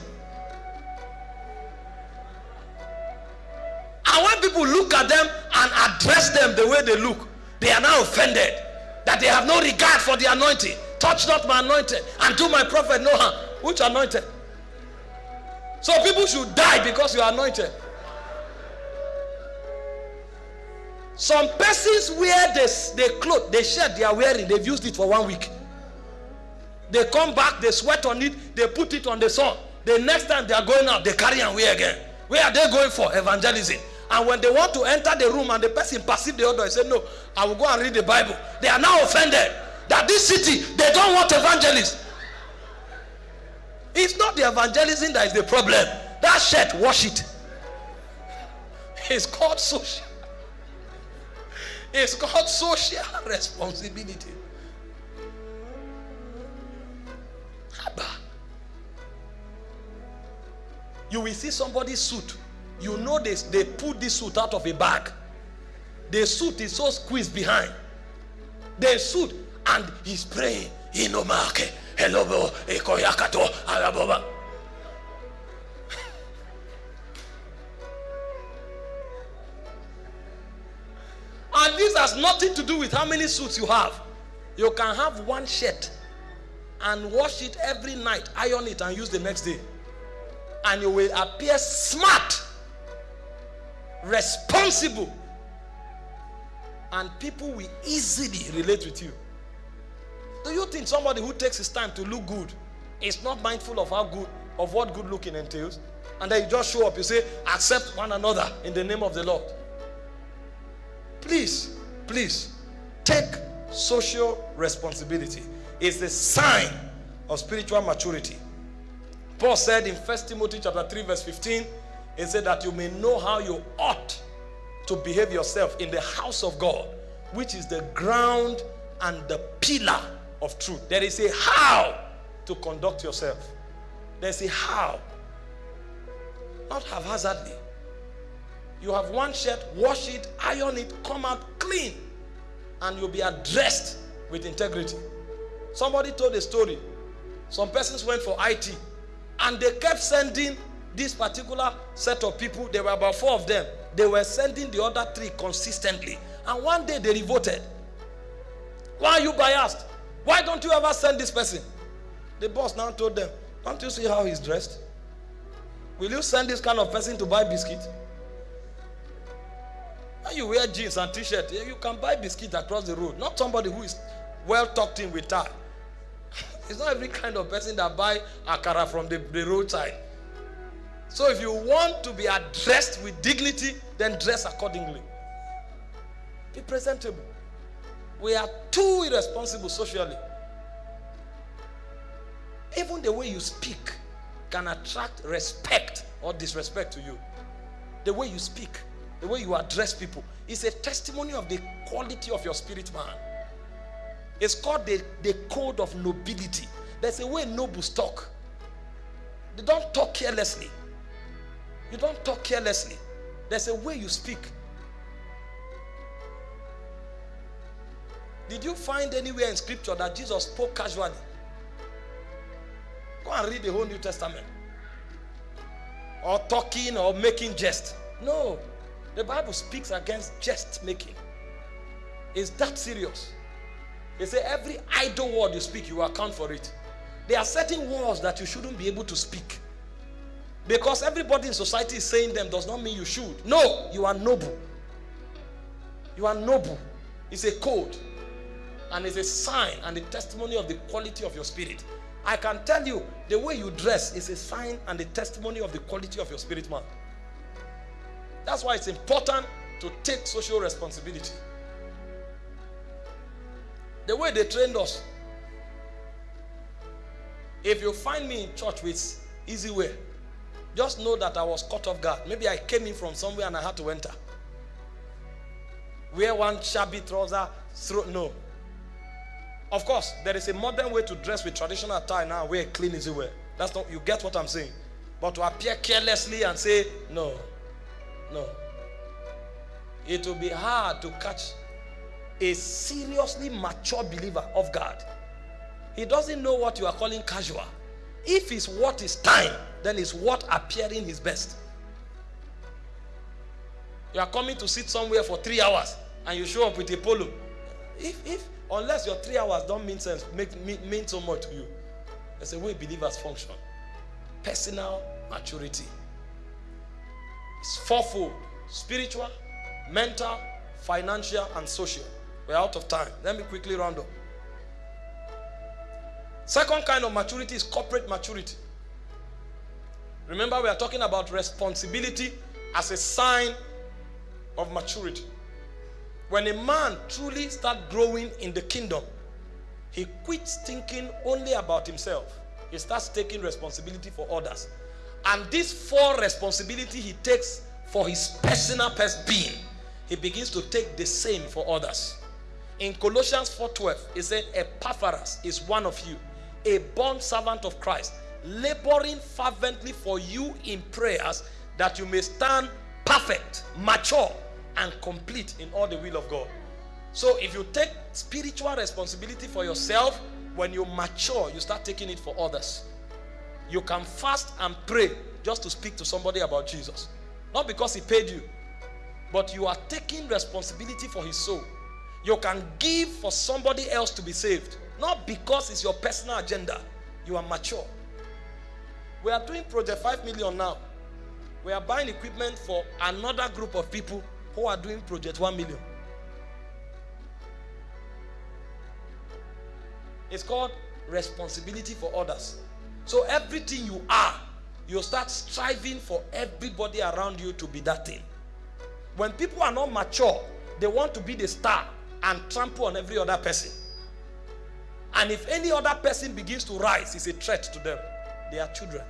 And when people look at them and address them the way they look, they are now offended that they have no regard for the anointing. Touch not my anointed and do my prophet no harm. Which anointed? So people should die because you are anointed. Some persons wear this, the clothes, they shirt they are wearing, they've used it for one week. They come back, they sweat on it, they put it on the sun. The next time they are going out, they carry and wear again. Where are they going for? Evangelism. And when they want to enter the room and the person perceive the order, he say, No, I will go and read the Bible. They are now offended that this city, they don't want evangelists. It's not the evangelism that is the problem. That shirt, wash it. It's called social. It's called social responsibility. You will see somebody's suit. You know this, they put this suit out of a bag. the suit is so squeezed behind. The suit, and he's praying. Inomake, hello, ekoyakato, alaboba. And this has nothing to do with how many suits you have. You can have one shirt and wash it every night, iron it, and use the next day. And you will appear smart, responsible, and people will easily relate with you. Do you think somebody who takes his time to look good is not mindful of how good, of what good looking entails? And then you just show up, you say, accept one another in the name of the Lord. Please, please take social responsibility. It's a sign of spiritual maturity. Paul said in 1 Timothy chapter 3, verse 15, he said that you may know how you ought to behave yourself in the house of God, which is the ground and the pillar of truth. There is a how to conduct yourself. There's a how. Not haphazardly. You have one shirt, wash it, iron it, come out clean, and you'll be addressed with integrity. Somebody told a story. Some persons went for IT, and they kept sending this particular set of people. There were about four of them. They were sending the other three consistently. And one day they revolted. Why are you biased? Why don't you ever send this person? The boss now told them, Don't you see how he's dressed? Will you send this kind of person to buy biscuit? When you wear jeans and t-shirt, you can buy biscuit across the road. Not somebody who is well talked in with tie. It's not every kind of person that buy akara from the, the roadside. So if you want to be addressed with dignity, then dress accordingly. Be presentable. We are too irresponsible socially. Even the way you speak can attract respect or disrespect to you. The way you speak the way you address people is a testimony of the quality of your spirit man. It's called the, the code of nobility. There's a way nobles talk. They don't talk carelessly. You don't talk carelessly. There's a way you speak. Did you find anywhere in scripture that Jesus spoke casually? Go and read the whole New Testament. Or talking or making jest. No. The Bible speaks against jest making. Is that serious? They say every idle word you speak, you account for it. There are certain words that you shouldn't be able to speak. Because everybody in society is saying them does not mean you should. No, you are noble. You are noble. It's a code. And it's a sign and a testimony of the quality of your spirit. I can tell you, the way you dress is a sign and a testimony of the quality of your spirit man. That's why it's important to take social responsibility. The way they trained us. If you find me in church with easy way, just know that I was caught off guard. Maybe I came in from somewhere and I had to enter. Wear one shabby trouser, no. Of course, there is a modern way to dress with traditional attire now, wear clean easy wear. That's not, you get what I'm saying. But to appear carelessly and say, no, no. It will be hard to catch a seriously mature believer of God. He doesn't know what you are calling casual. If it's what is time, then it's what appearing his best. You are coming to sit somewhere for three hours and you show up with a polo. If, if, unless your three hours don't mean sense, make mean, mean so much to you. There's a way believers function. Personal maturity. It's fourfold spiritual, mental, financial, and social. We're out of time. Let me quickly round up. Second kind of maturity is corporate maturity. Remember, we are talking about responsibility as a sign of maturity. When a man truly starts growing in the kingdom, he quits thinking only about himself. He starts taking responsibility for others. And this full responsibility he takes for his personal being, he begins to take the same for others. In Colossians 4:12, he said, Epaphras is one of you, a born servant of Christ, laboring fervently for you in prayers that you may stand perfect, mature, and complete in all the will of God. So if you take spiritual responsibility for yourself, when you mature, you start taking it for others. You can fast and pray just to speak to somebody about Jesus. Not because he paid you, but you are taking responsibility for his soul. You can give for somebody else to be saved, not because it's your personal agenda. You are mature. We are doing Project 5 million now. We are buying equipment for another group of people who are doing Project 1 million. It's called responsibility for others. So everything you are, you start striving for everybody around you to be that thing. When people are not mature, they want to be the star and trample on every other person. And if any other person begins to rise, it's a threat to them. They are children.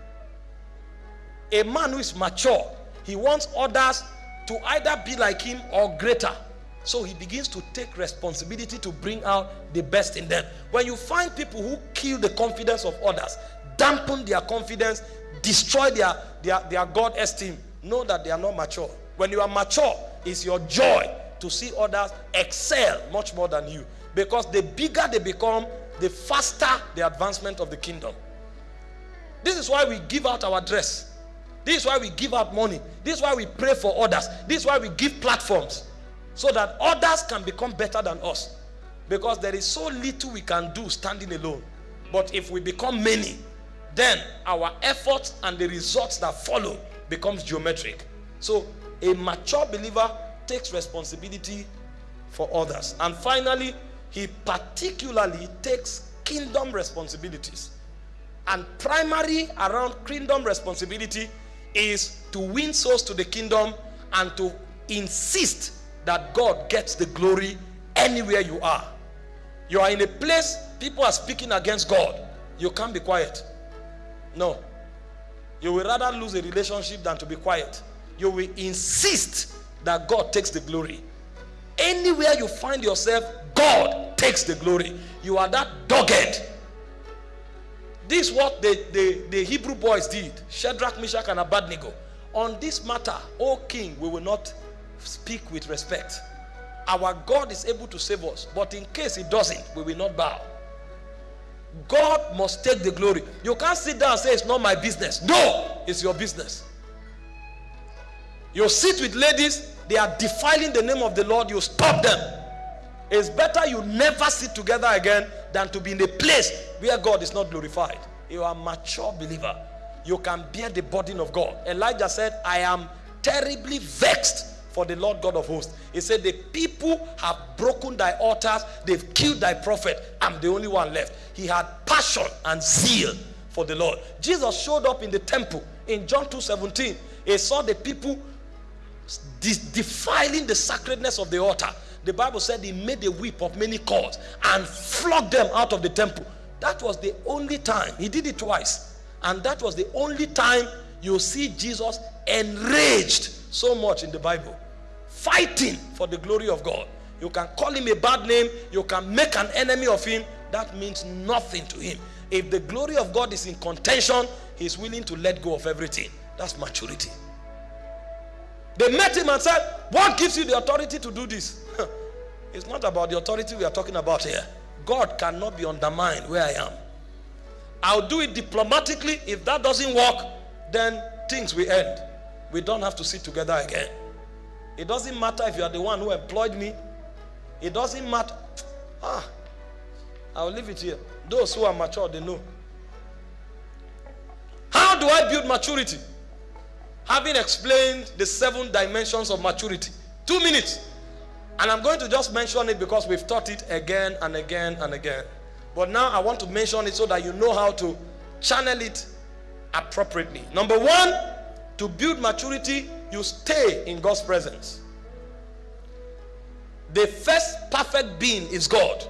A man who is mature, he wants others to either be like him or greater. So he begins to take responsibility to bring out the best in them. When you find people who kill the confidence of others, dampen their confidence, destroy their, their, their God esteem, know that they are not mature. When you are mature, it's your joy to see others excel much more than you. Because the bigger they become, the faster the advancement of the kingdom. This is why we give out our dress. This is why we give out money. This is why we pray for others. This is why we give platforms so that others can become better than us. Because there is so little we can do standing alone. But if we become many, then our efforts and the results that follow becomes geometric. So a mature believer takes responsibility for others. And finally, he particularly takes kingdom responsibilities. And primary around kingdom responsibility is to win souls to the kingdom and to insist that God gets the glory anywhere you are. You are in a place people are speaking against God. You can't be quiet. No. You will rather lose a relationship than to be quiet. You will insist that God takes the glory. Anywhere you find yourself, God takes the glory. You are that dogged. This is what the, the, the Hebrew boys did. Shadrach, Meshach, and Abednego. On this matter, O king, we will not speak with respect. Our God is able to save us, but in case He doesn't, we will not bow. God must take the glory. You can't sit down and say, It's not my business. No, it's your business. You sit with ladies, they are defiling the name of the Lord, you stop them. It's better you never sit together again than to be in a place where God is not glorified. You are a mature believer. You can bear the burden of God. Elijah said, I am terribly vexed for the Lord God of hosts. He said, The people have broken thy altars, they've killed thy prophet. I'm the only one left. He had passion and zeal for the Lord. Jesus showed up in the temple in John 2 17. He saw the people defiling the sacredness of the altar. The Bible said he made a whip of many cords and flogged them out of the temple. That was the only time. He did it twice. And that was the only time you see Jesus enraged so much in the Bible fighting for the glory of God. You can call him a bad name, you can make an enemy of him. That means nothing to him. If the glory of God is in contention, he's willing to let go of everything. That's maturity. They met him and said, What gives you the authority to do this? it's not about the authority we are talking about here. God cannot be undermined where I am. I'll do it diplomatically. If that doesn't work, then things will end. We don't have to sit together again. It doesn't matter if you are the one who employed me. It doesn't matter. Ah, I'll leave it here. Those who are mature, they know. How do I build maturity? Having explained the seven dimensions of maturity. Two minutes. And I'm going to just mention it because we've taught it again and again and again. But now I want to mention it so that you know how to channel it appropriately. Number one, to build maturity, you stay in God's presence. The first perfect being is God.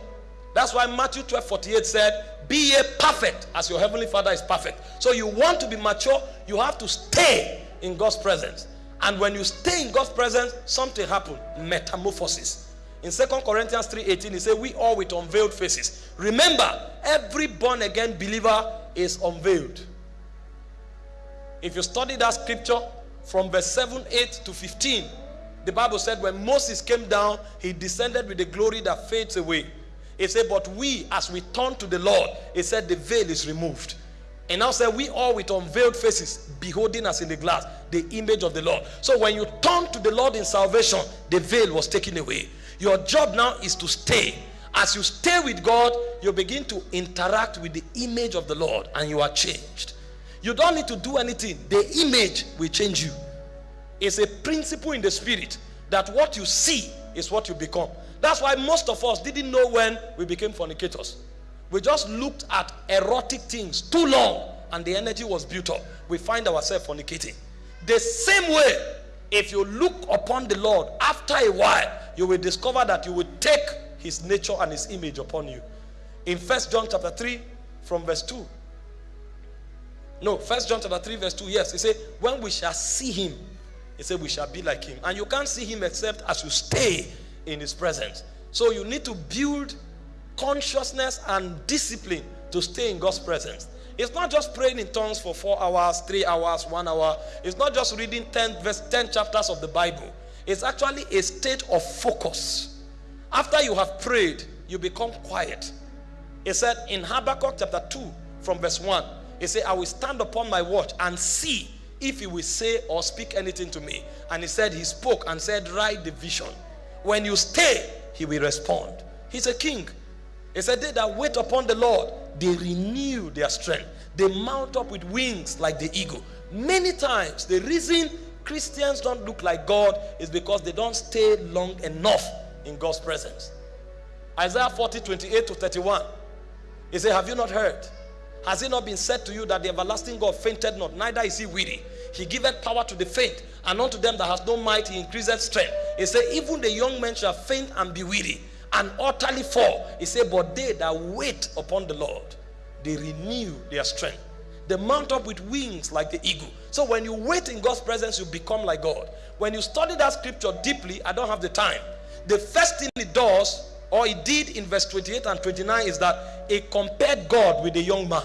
That's why Matthew 12 48 said, Be a perfect as your heavenly Father is perfect. So you want to be mature, you have to stay in God's presence. And when you stay in God's presence, something happens metamorphosis. In Second Corinthians 3.18, he said, We all with unveiled faces. Remember, every born again believer is unveiled. If you study that scripture from verse 7, 8 to 15, The Bible said when Moses came down, he descended with the glory that fades away. It said, But we, as we turn to the Lord, it said the veil is removed. And now said, We all with unveiled faces, beholding us in the glass, the image of the Lord. So when you turn to the Lord in salvation, the veil was taken away. Your job now is to stay. As you stay with God, you begin to interact with the image of the Lord and you are changed. You don't need to do anything, the image will change you. It's a principle in the spirit that what you see is what you become. That's why most of us didn't know when we became fornicators. We just looked at erotic things too long and the energy was built up. We find ourselves fornicating. The same way, if you look upon the Lord, after a while, you will discover that you will take his nature and his image upon you. In First John chapter 3, from verse 2. No, First John chapter 3, verse 2. Yes, he said, When we shall see him, he said, We shall be like him. And you can't see him except as you stay in his presence. So you need to build consciousness and discipline to stay in God's presence. It's not just praying in tongues for four hours, three hours, one hour. It's not just reading 10, verse, 10 chapters of the Bible. It's actually a state of focus. After you have prayed, you become quiet. He said in Habakkuk chapter 2, from verse 1, he said, I will stand upon my watch and see if he will say or speak anything to me. And he said, He spoke and said, Write the vision. When you stay, he will respond. He's a king. He said, They that wait upon the Lord, they renew their strength. They mount up with wings like the eagle. Many times, the reason Christians don't look like God is because they don't stay long enough in God's presence. Isaiah 40, 28 to 31. He said, Have you not heard? Has it not been said to you that the everlasting God fainted not, neither is he weary? He giveth power to the faint, and unto them that has no might he increaseth strength. He said, Even the young men shall faint and be weary, and utterly fall. He said, But they that wait upon the Lord, they renew their strength. They mount up with wings like the eagle. So when you wait in God's presence, you become like God. When you study that scripture deeply, I don't have the time. The first thing it does or he did in verse 28 and 29 is that he compared God with the young man.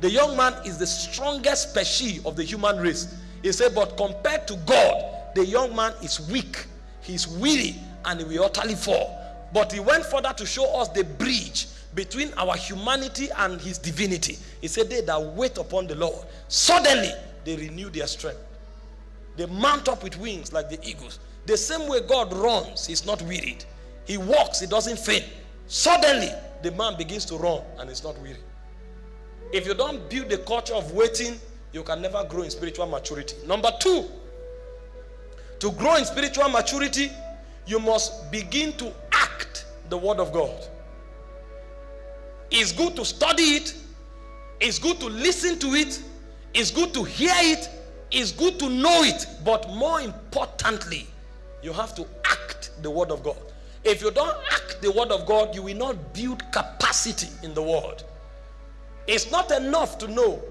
The young man is the strongest species of the human race. He said, but compared to God, the young man is weak, he's weary, and he will utterly fall. But he went further to show us the bridge between our humanity and his divinity. He said, They that wait upon the Lord, suddenly they renew their strength. They mount up with wings like the eagles. The same way God runs, he's not wearied. He walks, he doesn't faint. Suddenly, the man begins to run and is not weary. If you don't build the culture of waiting, you can never grow in spiritual maturity. Number two, to grow in spiritual maturity, you must begin to the word of God. It's good to study it, it's good to listen to it, it's good to hear it, it's good to know it, but more importantly, you have to act the word of God. If you don't act the word of God, you will not build capacity in the word. It's not enough to know,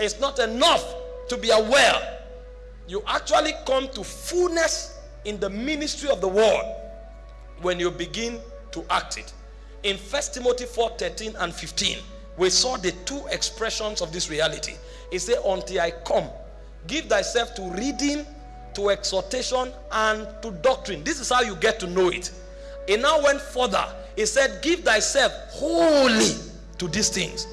it's not enough to be aware. You actually come to fullness in the ministry of the word when you begin to act it. In 1 Timothy 4 13 and 15, we saw the two expressions of this reality. It said, Until I come, give thyself to reading, to exhortation, and to doctrine. This is how you get to know it. It now went further. It said, Give thyself wholly to these things.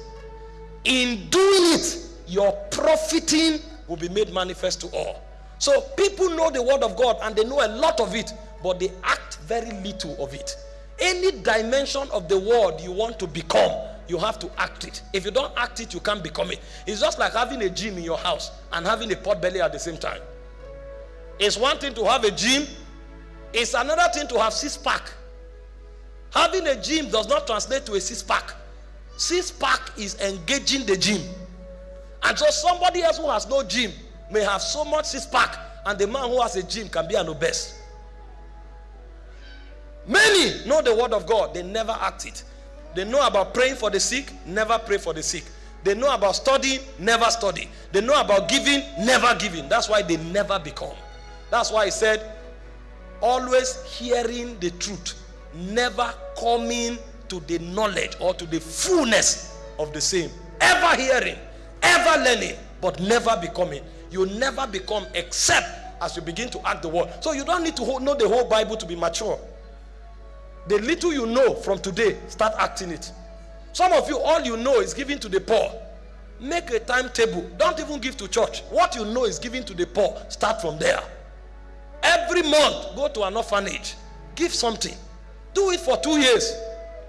In doing it, your profiting will be made manifest to all. So people know the word of God and they know a lot of it, but they act very little of it. Any dimension of the world you want to become, you have to act it. If you don't act it, you can't become it. It's just like having a gym in your house and having a pot belly at the same time. It's one thing to have a gym, it's another thing to have six pack. Having a gym does not translate to a six pack. Six pack is engaging the gym. And so somebody else who has no gym may have so much six pack, and the man who has a gym can be an obese. Many know the word of God, they never act it. They know about praying for the sick, never pray for the sick. They know about studying, never study. They know about giving, never giving. That's why they never become. That's why he said, always hearing the truth, never coming to the knowledge or to the fullness of the same. Ever hearing, ever learning, but never becoming. You never become except as you begin to act the word. So you don't need to know the whole Bible to be mature. The little you know from today, start acting it. Some of you, all you know is giving to the poor. Make a timetable. Don't even give to church. What you know is giving to the poor. Start from there. Every month, go to an orphanage. Give something. Do it for two years.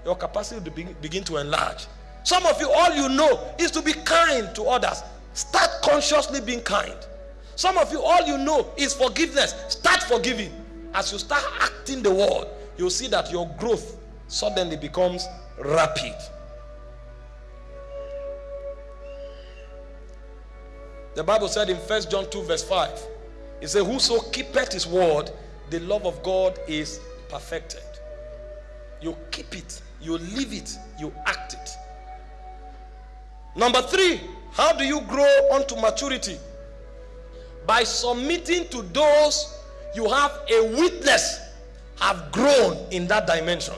Your capacity will begin to enlarge. Some of you, all you know is to be kind to others. Start consciously being kind. Some of you, all you know is forgiveness. Start forgiving. As you start acting the word, you'll see that your growth suddenly becomes rapid. The Bible said in First John 2, verse 5, it said, Whoso keepeth his word, the love of God is perfected. You keep it, you live it, you act it. Number three, how do you grow unto maturity? By submitting to those you have a witness have grown in that dimension.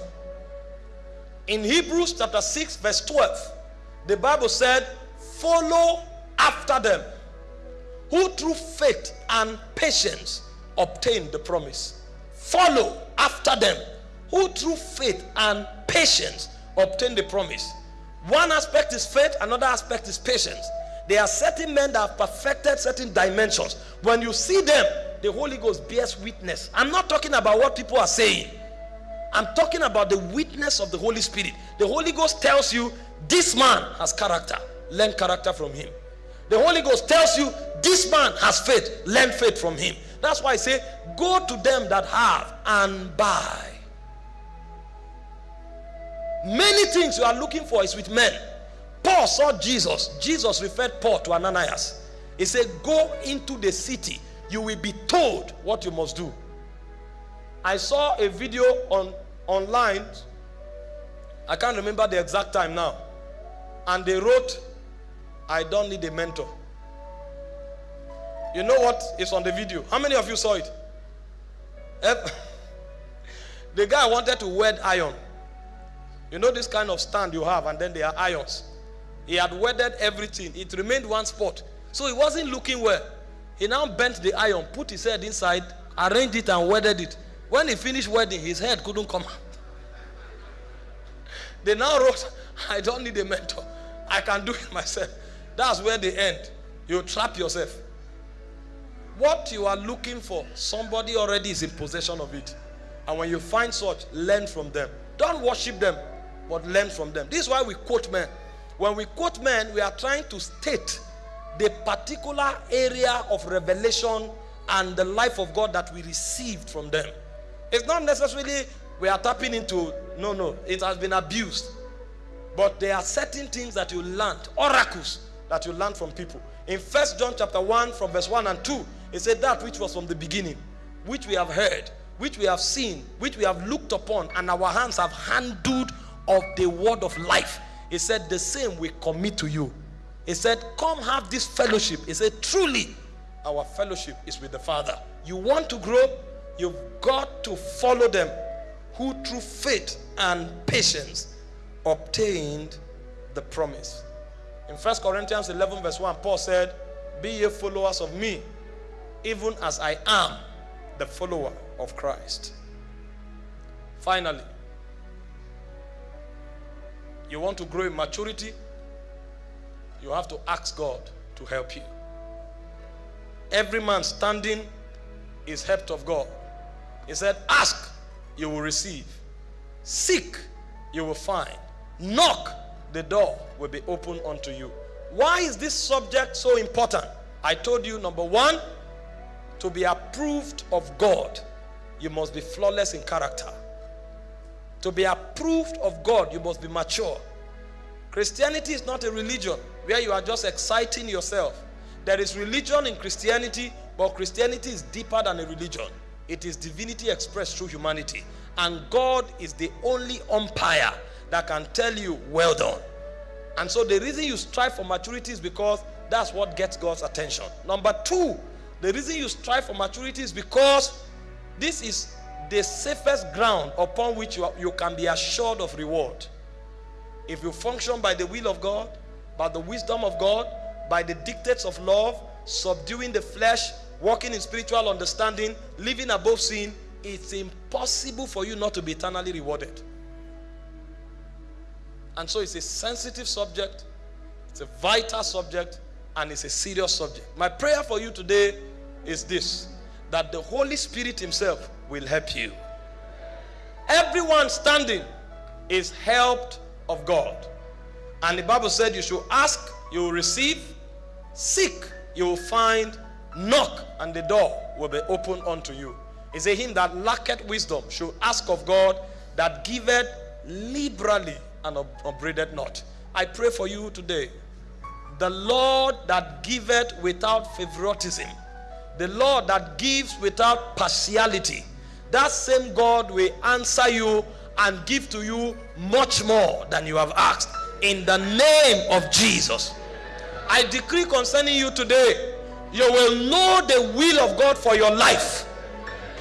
In Hebrews chapter 6, verse 12, the Bible said, Follow after them who through faith and patience obtained the promise. Follow after them who through faith and patience obtained the promise. One aspect is faith, another aspect is patience. There are certain men that have perfected certain dimensions. When you see them, the Holy Ghost bears witness. I'm not talking about what people are saying. I'm talking about the witness of the Holy Spirit. The Holy Ghost tells you this man has character. Learn character from him. The Holy Ghost tells you this man has faith. Learn faith from him. That's why I say, go to them that have and buy. Many things you are looking for is with men. Paul saw Jesus. Jesus referred Paul to Ananias. He said, Go into the city. You will be told what you must do. I saw a video on online. I can't remember the exact time now. And they wrote I don't need a mentor. You know what is on the video? How many of you saw it? the guy wanted to wed iron. You know this kind of stand you have, and then there are irons. He had wedded everything. It remained one spot. So he wasn't looking well. He now bent the iron, put his head inside, arranged it, and wedded it. When he finished wedding, his head couldn't come out. they now wrote, I don't need a mentor. I can do it myself. That's where they end. You trap yourself. What you are looking for, somebody already is in possession of it. And when you find such, learn from them. Don't worship them, but learn from them. This is why we quote men. When we quote men, we are trying to state the particular area of revelation and the life of God that we received from them. It's not necessarily we are tapping into, no, no, it has been abused. But there are certain things that you learned, oracles that you learn from people. In First John chapter 1 from verse 1 and 2, it said that which was from the beginning, which we have heard, which we have seen, which we have looked upon, and our hands have handled of the word of life. He said, the same we commit to you. He said, come have this fellowship. He said, truly, our fellowship is with the Father. You want to grow? You've got to follow them who through faith and patience obtained the promise. In 1 Corinthians 11, verse 1, Paul said, Be ye followers of me, even as I am the follower of Christ. Finally, you want to grow in maturity, you have to ask God to help you. Every man standing is helped of God. He said, Ask, you will receive. Seek, you will find. Knock, the door will be open unto you. Why is this subject so important? I told you, number one, to be approved of God, you must be flawless in character. To be approved of God, you must be mature. Christianity is not a religion where you are just exciting yourself. There is religion in Christianity, but Christianity is deeper than a religion. It is divinity expressed through humanity. And God is the only umpire that can tell you, well done. And so the reason you strive for maturity is because that's what gets God's attention. Number two, the reason you strive for maturity is because this is the safest ground upon which you, are, you can be assured of reward. If you function by the will of God, by the wisdom of God, by the dictates of love, subduing the flesh, walking in spiritual understanding, living above sin, it's impossible for you not to be eternally rewarded. And so it's a sensitive subject, it's a vital subject, and it's a serious subject. My prayer for you today is this that the Holy Spirit Himself will help you. Everyone standing is helped of God. And the Bible said, You should ask, you will receive, seek, you will find, knock, and the door will be opened unto you. He said, Him that lacketh wisdom should ask of God that giveth liberally and upbraideth not. I pray for you today. The Lord that giveth without favoritism, the Lord that gives without partiality, that same God will answer you and give to you much more than you have asked in the name of Jesus. I decree concerning you today, you will know the will of God for your life.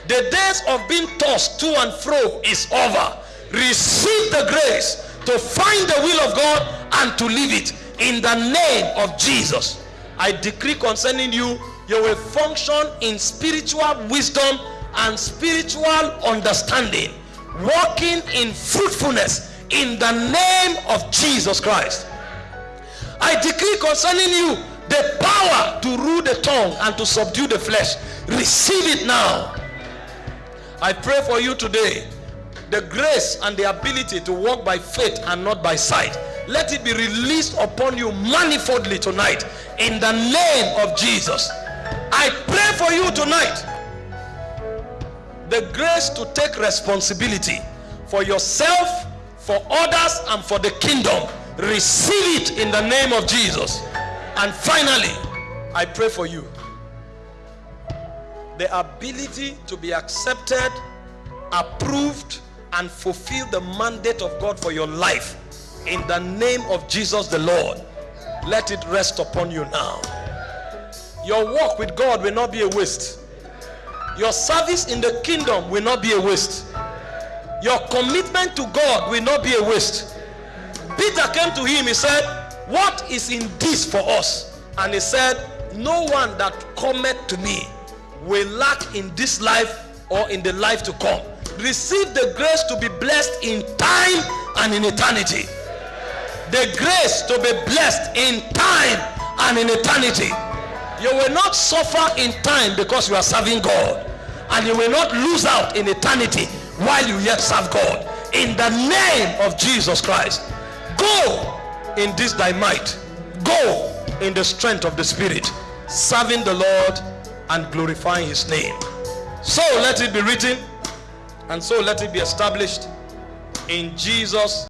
The days of being tossed to and fro is over. Receive the grace to find the will of God and to live it in the name of Jesus. I decree concerning you, you will function in spiritual wisdom and spiritual understanding, walking in fruitfulness in the name of Jesus Christ. I decree concerning you the power to rule the tongue and to subdue the flesh. Receive it now. I pray for you today the grace and the ability to walk by faith and not by sight. Let it be released upon you manifoldly tonight in the name of Jesus. I pray for you tonight the grace to take responsibility for yourself, for others, and for the kingdom. Receive it in the name of Jesus. And finally, I pray for you the ability to be accepted, approved, and fulfill the mandate of God for your life in the name of Jesus the Lord. Let it rest upon you now. Your walk with God will not be a waste. Your service in the kingdom will not be a waste. Your commitment to God will not be a waste. Peter came to him, he said, What is in this for us? And he said, No one that cometh to me will lack in this life or in the life to come. Receive the grace to be blessed in time and in eternity. The grace to be blessed in time and in eternity. You will not suffer in time because you are serving God. And you will not lose out in eternity while you yet serve God. In the name of Jesus Christ. Go in this thy might. Go in the strength of the Spirit. Serving the Lord and glorifying his name. So let it be written and so let it be established in Jesus